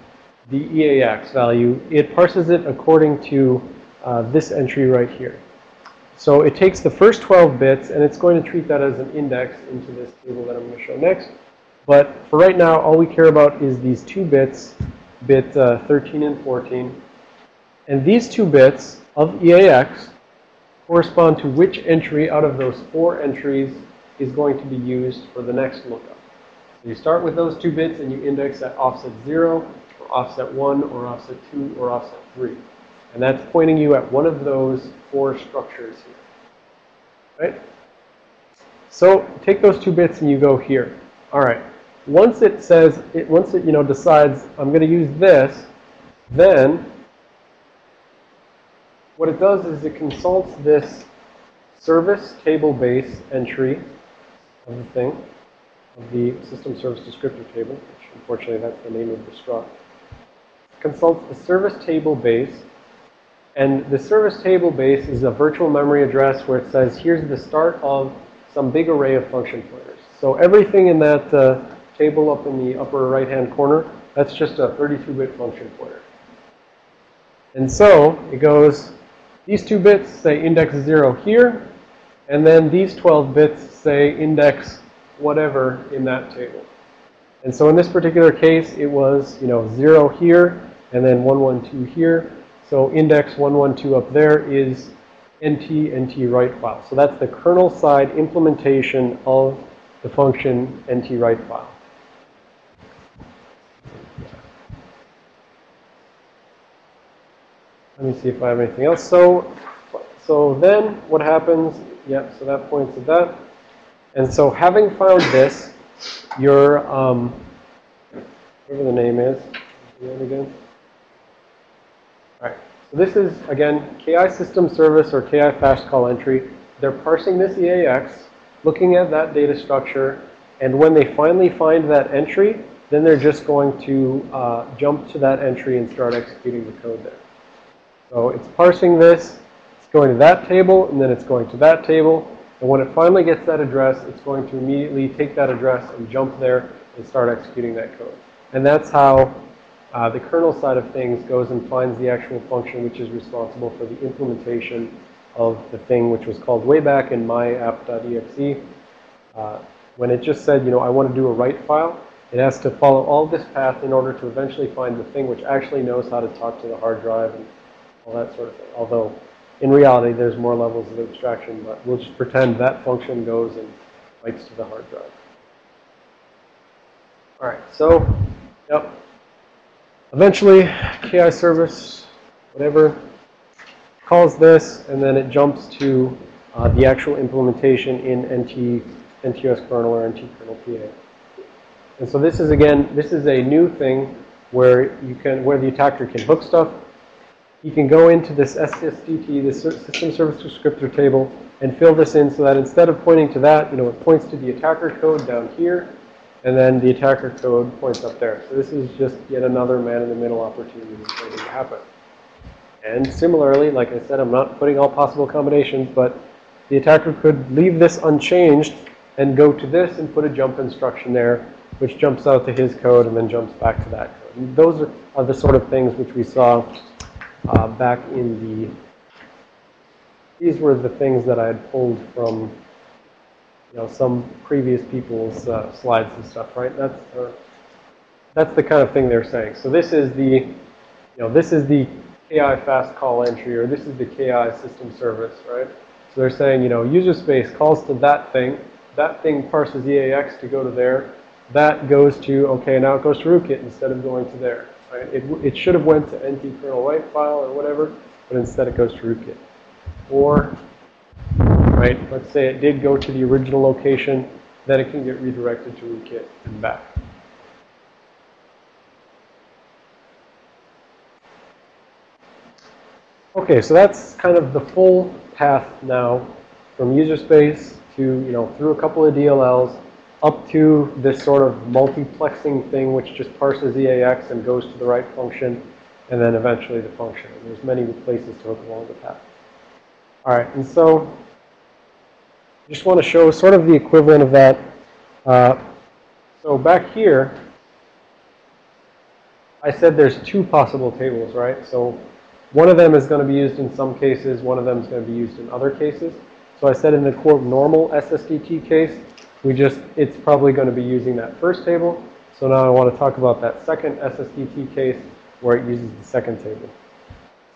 the EAX value, it parses it according to uh, this entry right here. So it takes the first 12 bits, and it's going to treat that as an index into this table that I'm going to show next. But for right now, all we care about is these two bits, bit uh, 13 and 14. And these two bits of EAX correspond to which entry out of those four entries is going to be used for the next lookup. So you start with those two bits, and you index at offset 0 or offset 1 or offset 2 or offset 3. And that's pointing you at one of those four structures here. Right? So take those two bits and you go here. All right. Once it says, it, once it, you know, decides I'm going to use this, then what it does is it consults this service table base entry of the thing, of the system service descriptor table, which unfortunately that's the name of the struct. Consults the service table base, and the service table base is a virtual memory address where it says here's the start of some big array of function pointers. So everything in that uh, table up in the upper right-hand corner, that's just a 32-bit function pointer. And so it goes, these two bits say index 0 here, and then these 12 bits say index whatever in that table. And so in this particular case, it was, you know, 0 here, and then 112 here. So index 112 up there is nt nt write file. So that's the kernel side implementation of the function nt write file. Let me see if I have anything else. So, so then what happens? Yep, so that points at that. And so having found this, your, um, whatever the name is, again? So this is, again, KI system service or KI fast call entry. They're parsing this EAX, looking at that data structure, and when they finally find that entry, then they're just going to uh, jump to that entry and start executing the code there. So it's parsing this, it's going to that table, and then it's going to that table. And when it finally gets that address, it's going to immediately take that address and jump there and start executing that code. And that's how uh, the kernel side of things goes and finds the actual function which is responsible for the implementation of the thing which was called way back in myapp.exe. Uh, when it just said, you know, I want to do a write file, it has to follow all this path in order to eventually find the thing which actually knows how to talk to the hard drive and all that sort of thing. Although, in reality, there's more levels of abstraction, but we'll just pretend that function goes and writes to the hard drive. All right, so, yep. Eventually, KI service, whatever, calls this, and then it jumps to uh, the actual implementation in NT, NTOS kernel or NT kernel PA. And so this is, again, this is a new thing where you can, where the attacker can hook stuff. He can go into this SSDT, this system service descriptor table, and fill this in so that instead of pointing to that, you know, it points to the attacker code down here, and then the attacker code points up there. So this is just yet another man-in-the-middle opportunity waiting to happen. And similarly, like I said, I'm not putting all possible combinations, but the attacker could leave this unchanged and go to this and put a jump instruction there, which jumps out to his code and then jumps back to that code. And those are, the sort of things which we saw uh, back in the, these were the things that I had pulled from, you know, some previous people's uh, slides and stuff, right? That's, that's the kind of thing they're saying. So this is the, you know, this is the KI fast call entry, or this is the KI system service, right? So they're saying, you know, user space calls to that thing. That thing parses EAX to go to there. That goes to, okay, now it goes to rootkit instead of going to there. Right? It, it should have went to NT kernel write file or whatever, but instead it goes to rootkit. Or, right, let's say it did go to the original location, then it can get redirected to rootkit and back. Okay, so that's kind of the full path now from user space to, you know, through a couple of DLLs up to this sort of multiplexing thing which just parses EAX and goes to the right function and then eventually the function. And there's many places to hook along the path. All right, and so just want to show sort of the equivalent of that. Uh, so back here, I said there's two possible tables, right? So one of them is going to be used in some cases. One of them is going to be used in other cases. So I said in the quote normal SSDT case, we just, it's probably going to be using that first table. So now I want to talk about that second SSDT case where it uses the second table.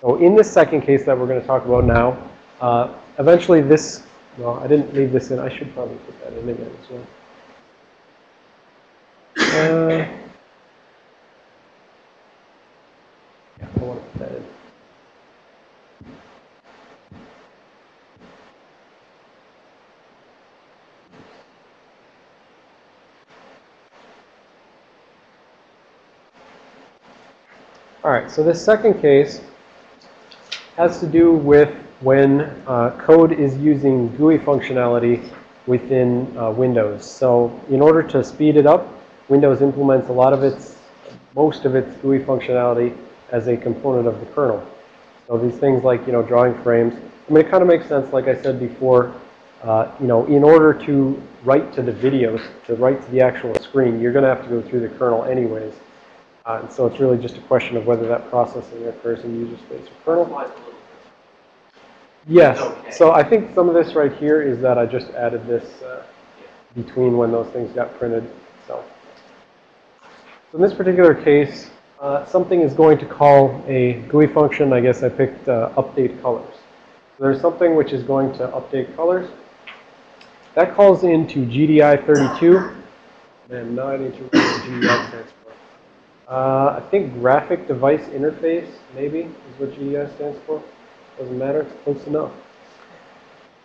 So in this second case that we're going to talk about now, uh, eventually this, well, I didn't leave this in. I should probably put that in again as well. Uh, don't want to put that in. All right, so this second case has to do with when uh, code is using GUI functionality within uh, Windows. So in order to speed it up, Windows implements a lot of its, most of its GUI functionality as a component of the kernel. So these things like, you know, drawing frames. I mean, it kind of makes sense, like I said before, uh, you know, in order to write to the videos, to write to the actual screen, you're going to have to go through the kernel anyways. Uh, and so it's really just a question of whether that processing occurs in user space or kernel. Applies a little bit. Yes. Okay. So I think some of this right here is that I just added this uh, between when those things got printed. So, so in this particular case, uh, something is going to call a GUI function. I guess I picked uh, update colors. So there's something which is going to update colors. That calls into GDI32. And now I need to GDI stands for. Uh, I think graphic device interface, maybe, is what GDI stands for. Doesn't matter, it's close enough.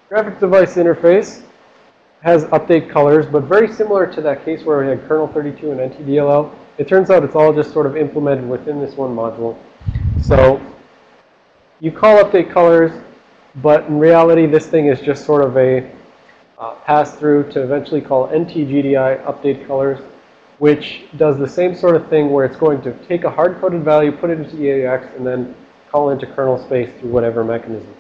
Graphic device interface has update colors, but very similar to that case where we had kernel 32 and NTDLL. It turns out it's all just sort of implemented within this one module. So you call update colors, but in reality, this thing is just sort of a uh, pass through to eventually call NTGDI update colors, which does the same sort of thing where it's going to take a hard-coded value, put it into EAX, and then call into kernel space through whatever mechanism.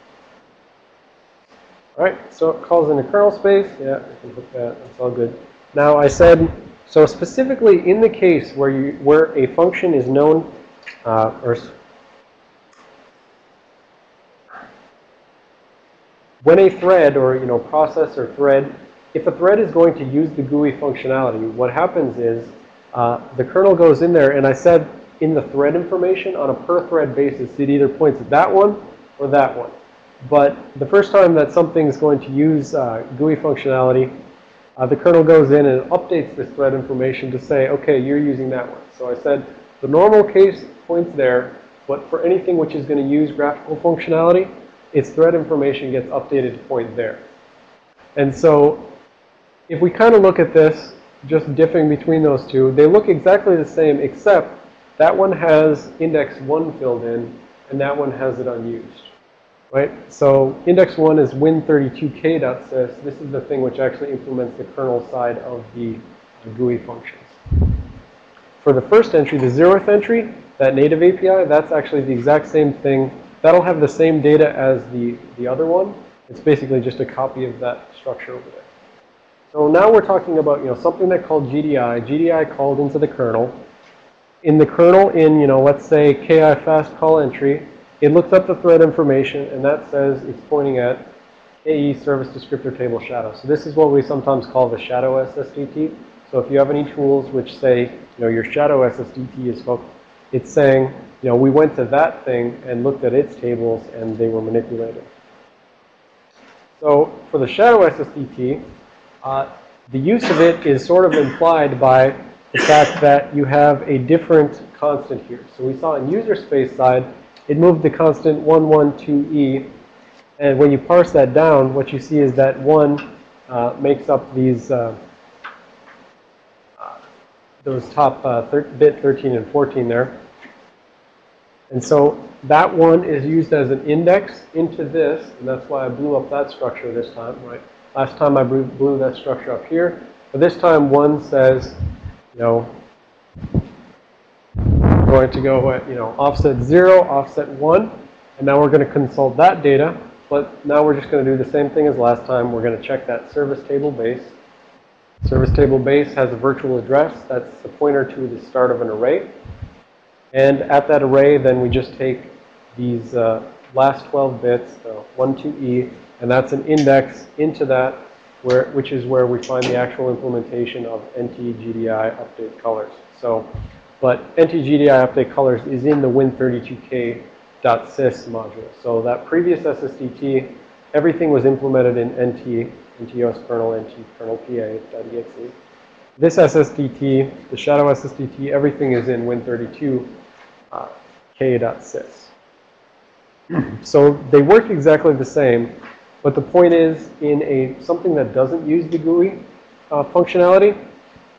All right, so it calls into kernel space. Yeah, I can put that. That's all good. Now I said, so specifically in the case where you where a function is known, uh, or when a thread or you know process or thread, if a thread is going to use the GUI functionality, what happens is uh, the kernel goes in there, and I said in the thread information on a per thread basis, it either points at that one or that one. But the first time that something is going to use uh, GUI functionality, uh, the kernel goes in and updates this thread information to say, okay, you're using that one. So I said the normal case points there, but for anything which is going to use graphical functionality, its thread information gets updated to point there. And so if we kind of look at this, just diffing between those two, they look exactly the same except that one has index 1 filled in and that one has it unused. Right? So index 1 is win32k.sys. This is the thing which actually implements the kernel side of the GUI functions. For the first entry, the zeroth entry, that native API, that's actually the exact same thing. That'll have the same data as the, the other one. It's basically just a copy of that structure over there. So now we're talking about, you know, something that called GDI. GDI called into the kernel. In the kernel, in, you know, let's say ki fast call entry, it looks up the thread information, and that says it's pointing at KE service descriptor table shadow. So this is what we sometimes call the shadow SSDT. So if you have any tools which say, you know, your shadow SSDT is focused, it's saying, you know, we went to that thing and looked at its tables and they were manipulated. So for the shadow SSDT, uh, the use of it is sort of implied by the fact that you have a different constant here. So we saw in user space side, it moved the constant 112e. And when you parse that down, what you see is that 1 uh, makes up these, uh, uh, those top uh, thir bit 13 and 14 there. And so that one is used as an index into this, and that's why I blew up that structure this time, right? Last time I blew, blew that structure up here. But this time one says, you know, going to go at, you know, offset 0, offset 1. And now we're going to consult that data. But now we're just going to do the same thing as last time. We're going to check that service table base. Service table base has a virtual address. That's the pointer to the start of an array. And at that array, then we just take these uh, last 12 bits, the 1 to E, and that's an index into that, where, which is where we find the actual implementation of NTGDI update colors. So, but NTGDI update colors is in the Win32k.sys module. So that previous SSDT, everything was implemented in NT, NTOS kernel, NT kernel PA.exe. This SSDT, the shadow SSDT, everything is in Win32 uh, k.sys. So they work exactly the same, but the point is in a something that doesn't use the GUI uh, functionality,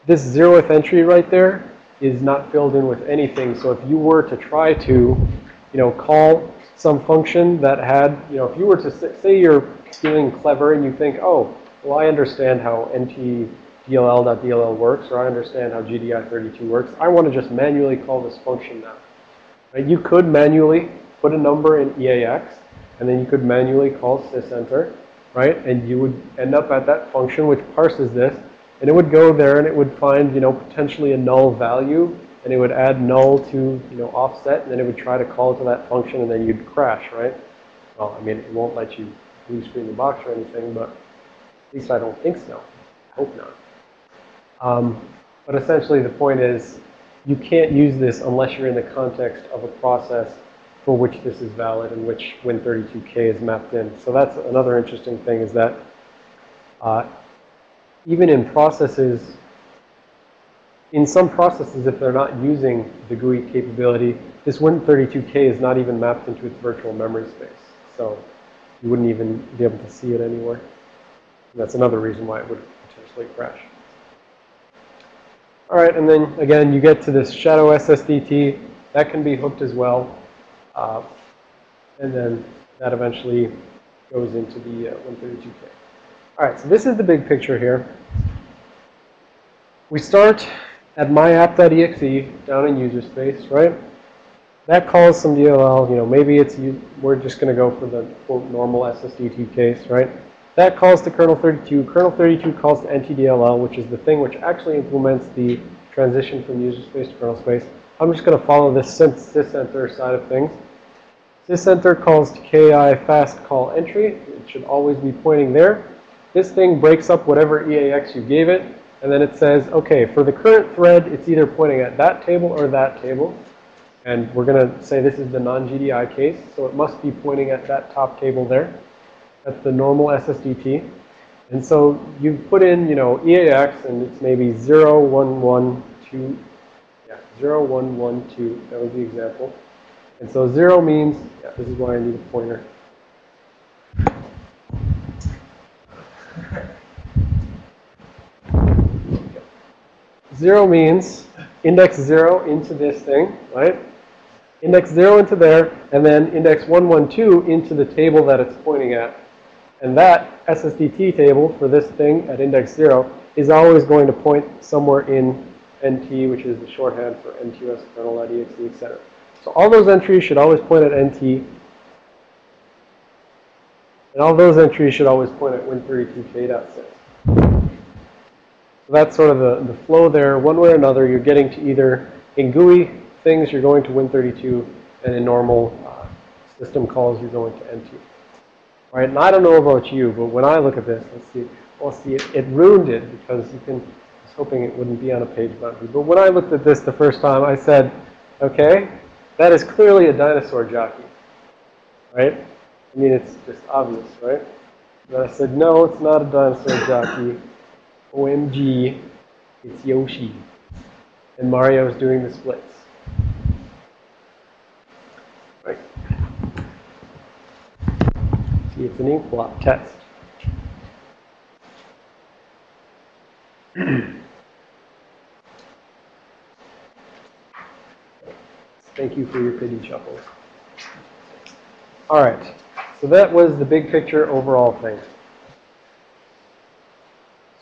this zeroth entry right there is not filled in with anything. So if you were to try to, you know, call some function that had, you know, if you were to say, you're feeling clever and you think, oh, well, I understand how ntdll.dll works, or I understand how GDI32 works. I want to just manually call this function now. Right? You could manually put a number in EAX, and then you could manually call sysenter, right? And you would end up at that function which parses this, and it would go there and it would find, you know, potentially a null value, and it would add null to, you know, offset, and then it would try to call to that function, and then you'd crash, right? Well, I mean, it won't let you blue screen the box or anything, but at least I don't think so. I hope not. Um, but essentially the point is you can't use this unless you're in the context of a process for which this is valid and which Win32K is mapped in. So that's another interesting thing is that uh, even in processes, in some processes, if they're not using the GUI capability, this Win32K is not even mapped into its virtual memory space. So you wouldn't even be able to see it anywhere. And that's another reason why it would potentially crash. All right, and then again, you get to this shadow SSDT. That can be hooked as well. Uh, and then that eventually goes into the uh, Win32K. All right, so this is the big picture here. We start at myapp.exe down in user space, right? That calls some DLL, you know, maybe it's, we're just going to go for the quote normal SSDT case, right? That calls to kernel 32. Kernel 32 calls to NTDLL, which is the thing which actually implements the transition from user space to kernel space. I'm just going to follow this sysenter side of things. Sysenter calls to ki fast call entry. It should always be pointing there. This thing breaks up whatever EAX you gave it. And then it says, okay, for the current thread, it's either pointing at that table or that table. And we're going to say this is the non-GDI case. So it must be pointing at that top table there. That's the normal SSDT. And so you put in, you know, EAX, and it's maybe 0, 1, 1, 2. Yeah, 0, 1, 1, 2. That was the example. And so 0 means, yeah, this is why I need a pointer. Zero means index zero into this thing, right? Index zero into there, and then index 112 into the table that it's pointing at. And that SSDT table for this thing at index 0 is always going to point somewhere in NT, which is the shorthand for NTOS kernel.exe, etc. So all those entries should always point at NT. And all those entries should always point at Win32k.sys. So that's sort of the, the flow there. One way or another, you're getting to either in GUI things, you're going to Win32, and in normal uh, system calls, you're going to NT. Right? And I don't know about you, but when I look at this, let's see, well, see, it, it ruined it because you can, I was hoping it wouldn't be on a page boundary. But when I looked at this the first time, I said, okay, that is clearly a dinosaur jockey. Right? I mean, it's just obvious, right? But I said, no, it's not a dinosaur jockey. OMG, it's Yoshi. And Mario's doing the splits. Right? See, it's an ink blot test. *clears throat* Thank you for your pity shuffles. All right. So that was the big picture overall thing.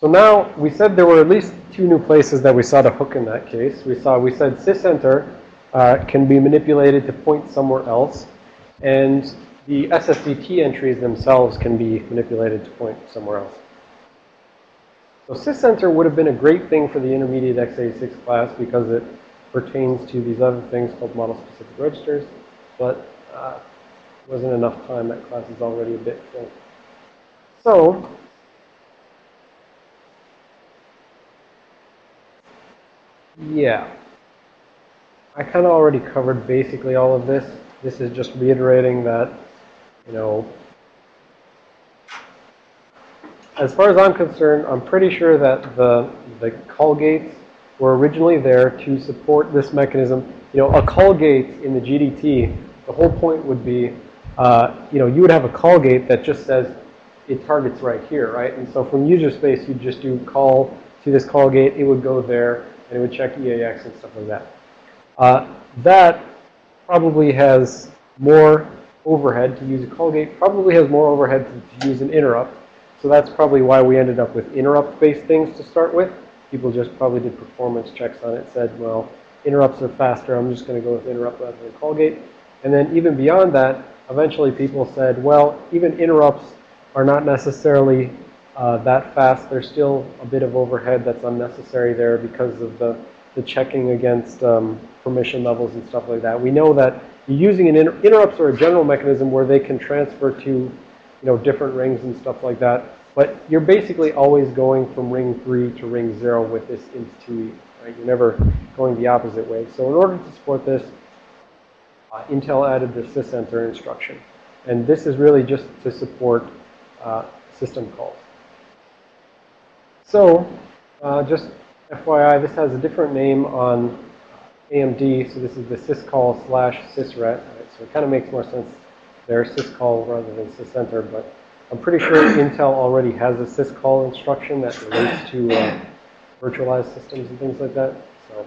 So now we said there were at least two new places that we saw the hook in that case. We saw we said sysenter uh, can be manipulated to point somewhere else, and the SSDT entries themselves can be manipulated to point somewhere else. So sysenter would have been a great thing for the intermediate x86 class because it pertains to these other things called model-specific registers, but uh, wasn't enough time. That class is already a bit full. So yeah, I kind of already covered basically all of this. This is just reiterating that, you know, as far as I'm concerned, I'm pretty sure that the, the call gates were originally there to support this mechanism. You know, a call gate in the GDT, the whole point would be, uh, you know, you would have a call gate that just says it targets right here, right? And so from user space, you'd just do call to this call gate. It would go there, and it would check EAX and stuff like that. Uh, that probably has more overhead to use a call gate, probably has more overhead to, to use an interrupt. So that's probably why we ended up with interrupt-based things to start with. People just probably did performance checks on it, said, well, interrupts are faster. I'm just going to go with interrupt rather than call gate. And then even beyond that, eventually people said, well, even interrupts are not necessarily uh, that fast. There's still a bit of overhead that's unnecessary there because of the, the checking against um, permission levels and stuff like that. We know that using an inter interrupts are a general mechanism where they can transfer to, you know, different rings and stuff like that. But you're basically always going from ring 3 to ring 0 with this int2e, right? You're never going the opposite way. So in order to support this, uh, Intel added the sysenter instruction. And this is really just to support uh, system calls. So, uh, just FYI, this has a different name on AMD. So this is the syscall slash sysret. Right? So it kind of makes more sense there, syscall rather than sysenter. But I'm pretty sure Intel already has a syscall instruction that relates to uh, virtualized systems and things like that. So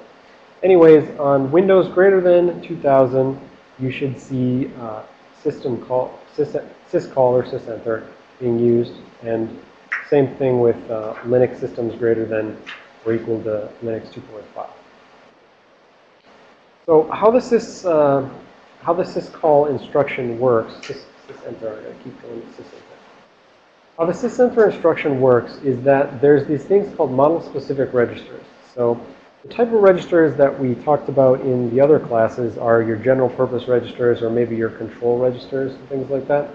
anyways, on Windows greater than 2000, you should see uh, system call, sys, syscall or sysenter being used. And same thing with uh, Linux systems greater than or equal to Linux 2.5. So how does this uh, how the syscall instruction works? Sys, sysenter, I keep going to sysenter. How the sysenter instruction works is that there's these things called model-specific registers. So the type of registers that we talked about in the other classes are your general purpose registers or maybe your control registers and things like that.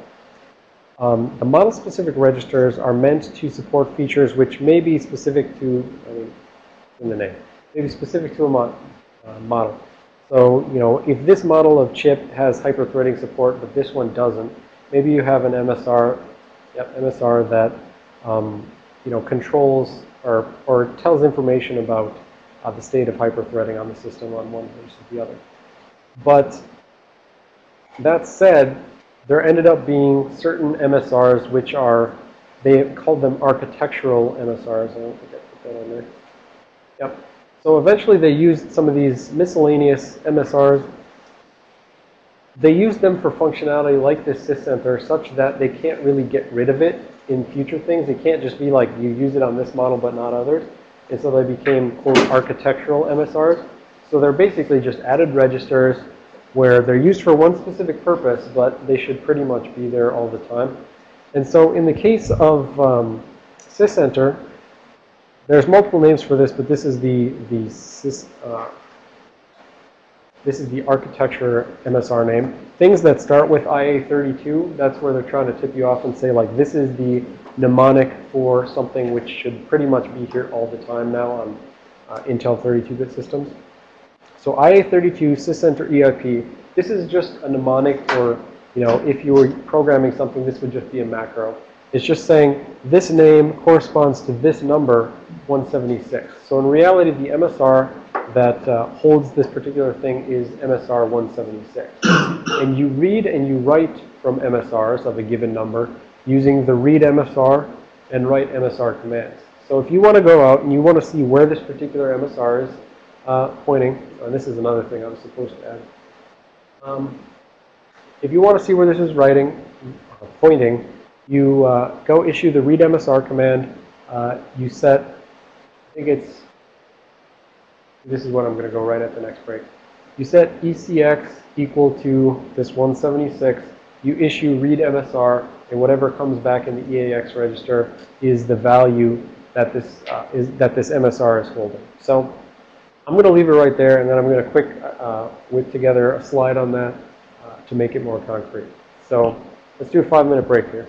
Um, the model-specific registers are meant to support features which may be specific to, I mean, in the name, may be specific to a mod, uh, model. So, you know, if this model of chip has hyper-threading support, but this one doesn't, maybe you have an MSR, yep, MSR that, um, you know, controls or, or tells information about uh, the state of hyper-threading on the system on one versus the other. But that said, there ended up being certain MSRs which are, they called them architectural MSRs. I don't think I put that on there. Yep. So eventually they used some of these miscellaneous MSRs. They use them for functionality like this sysenter such that they can't really get rid of it in future things. It can't just be like you use it on this model but not others. And so they became, quote, architectural MSRs. So they're basically just added registers where they're used for one specific purpose, but they should pretty much be there all the time. And so in the case of um, sysenter, there's multiple names for this, but this is the the sys, uh, this is the architecture MSR name. Things that start with IA32, that's where they're trying to tip you off and say like this is the mnemonic for something which should pretty much be here all the time now on uh, Intel 32-bit systems. So IA32 sysenter EIP, this is just a mnemonic for, you know, if you were programming something, this would just be a macro. It's just saying this name corresponds to this number, 176. So in reality, the MSR that uh, holds this particular thing is MSR 176. And you read and you write from MSRs of a given number using the read MSR and write MSR commands. So if you want to go out and you want to see where this particular MSR is, uh, pointing, and this is another thing I was supposed to add. Um, if you want to see where this is writing, uh, pointing, you uh, go issue the read MSR command. Uh, you set, I think it's, this is what I'm going to go right at the next break. You set ECX equal to this 176. You issue read MSR, and whatever comes back in the EAX register is the value that this uh, is that this MSR is holding. So I'm going to leave it right there, and then I'm going to quick uh, whip together a slide on that uh, to make it more concrete. So let's do a five-minute break here.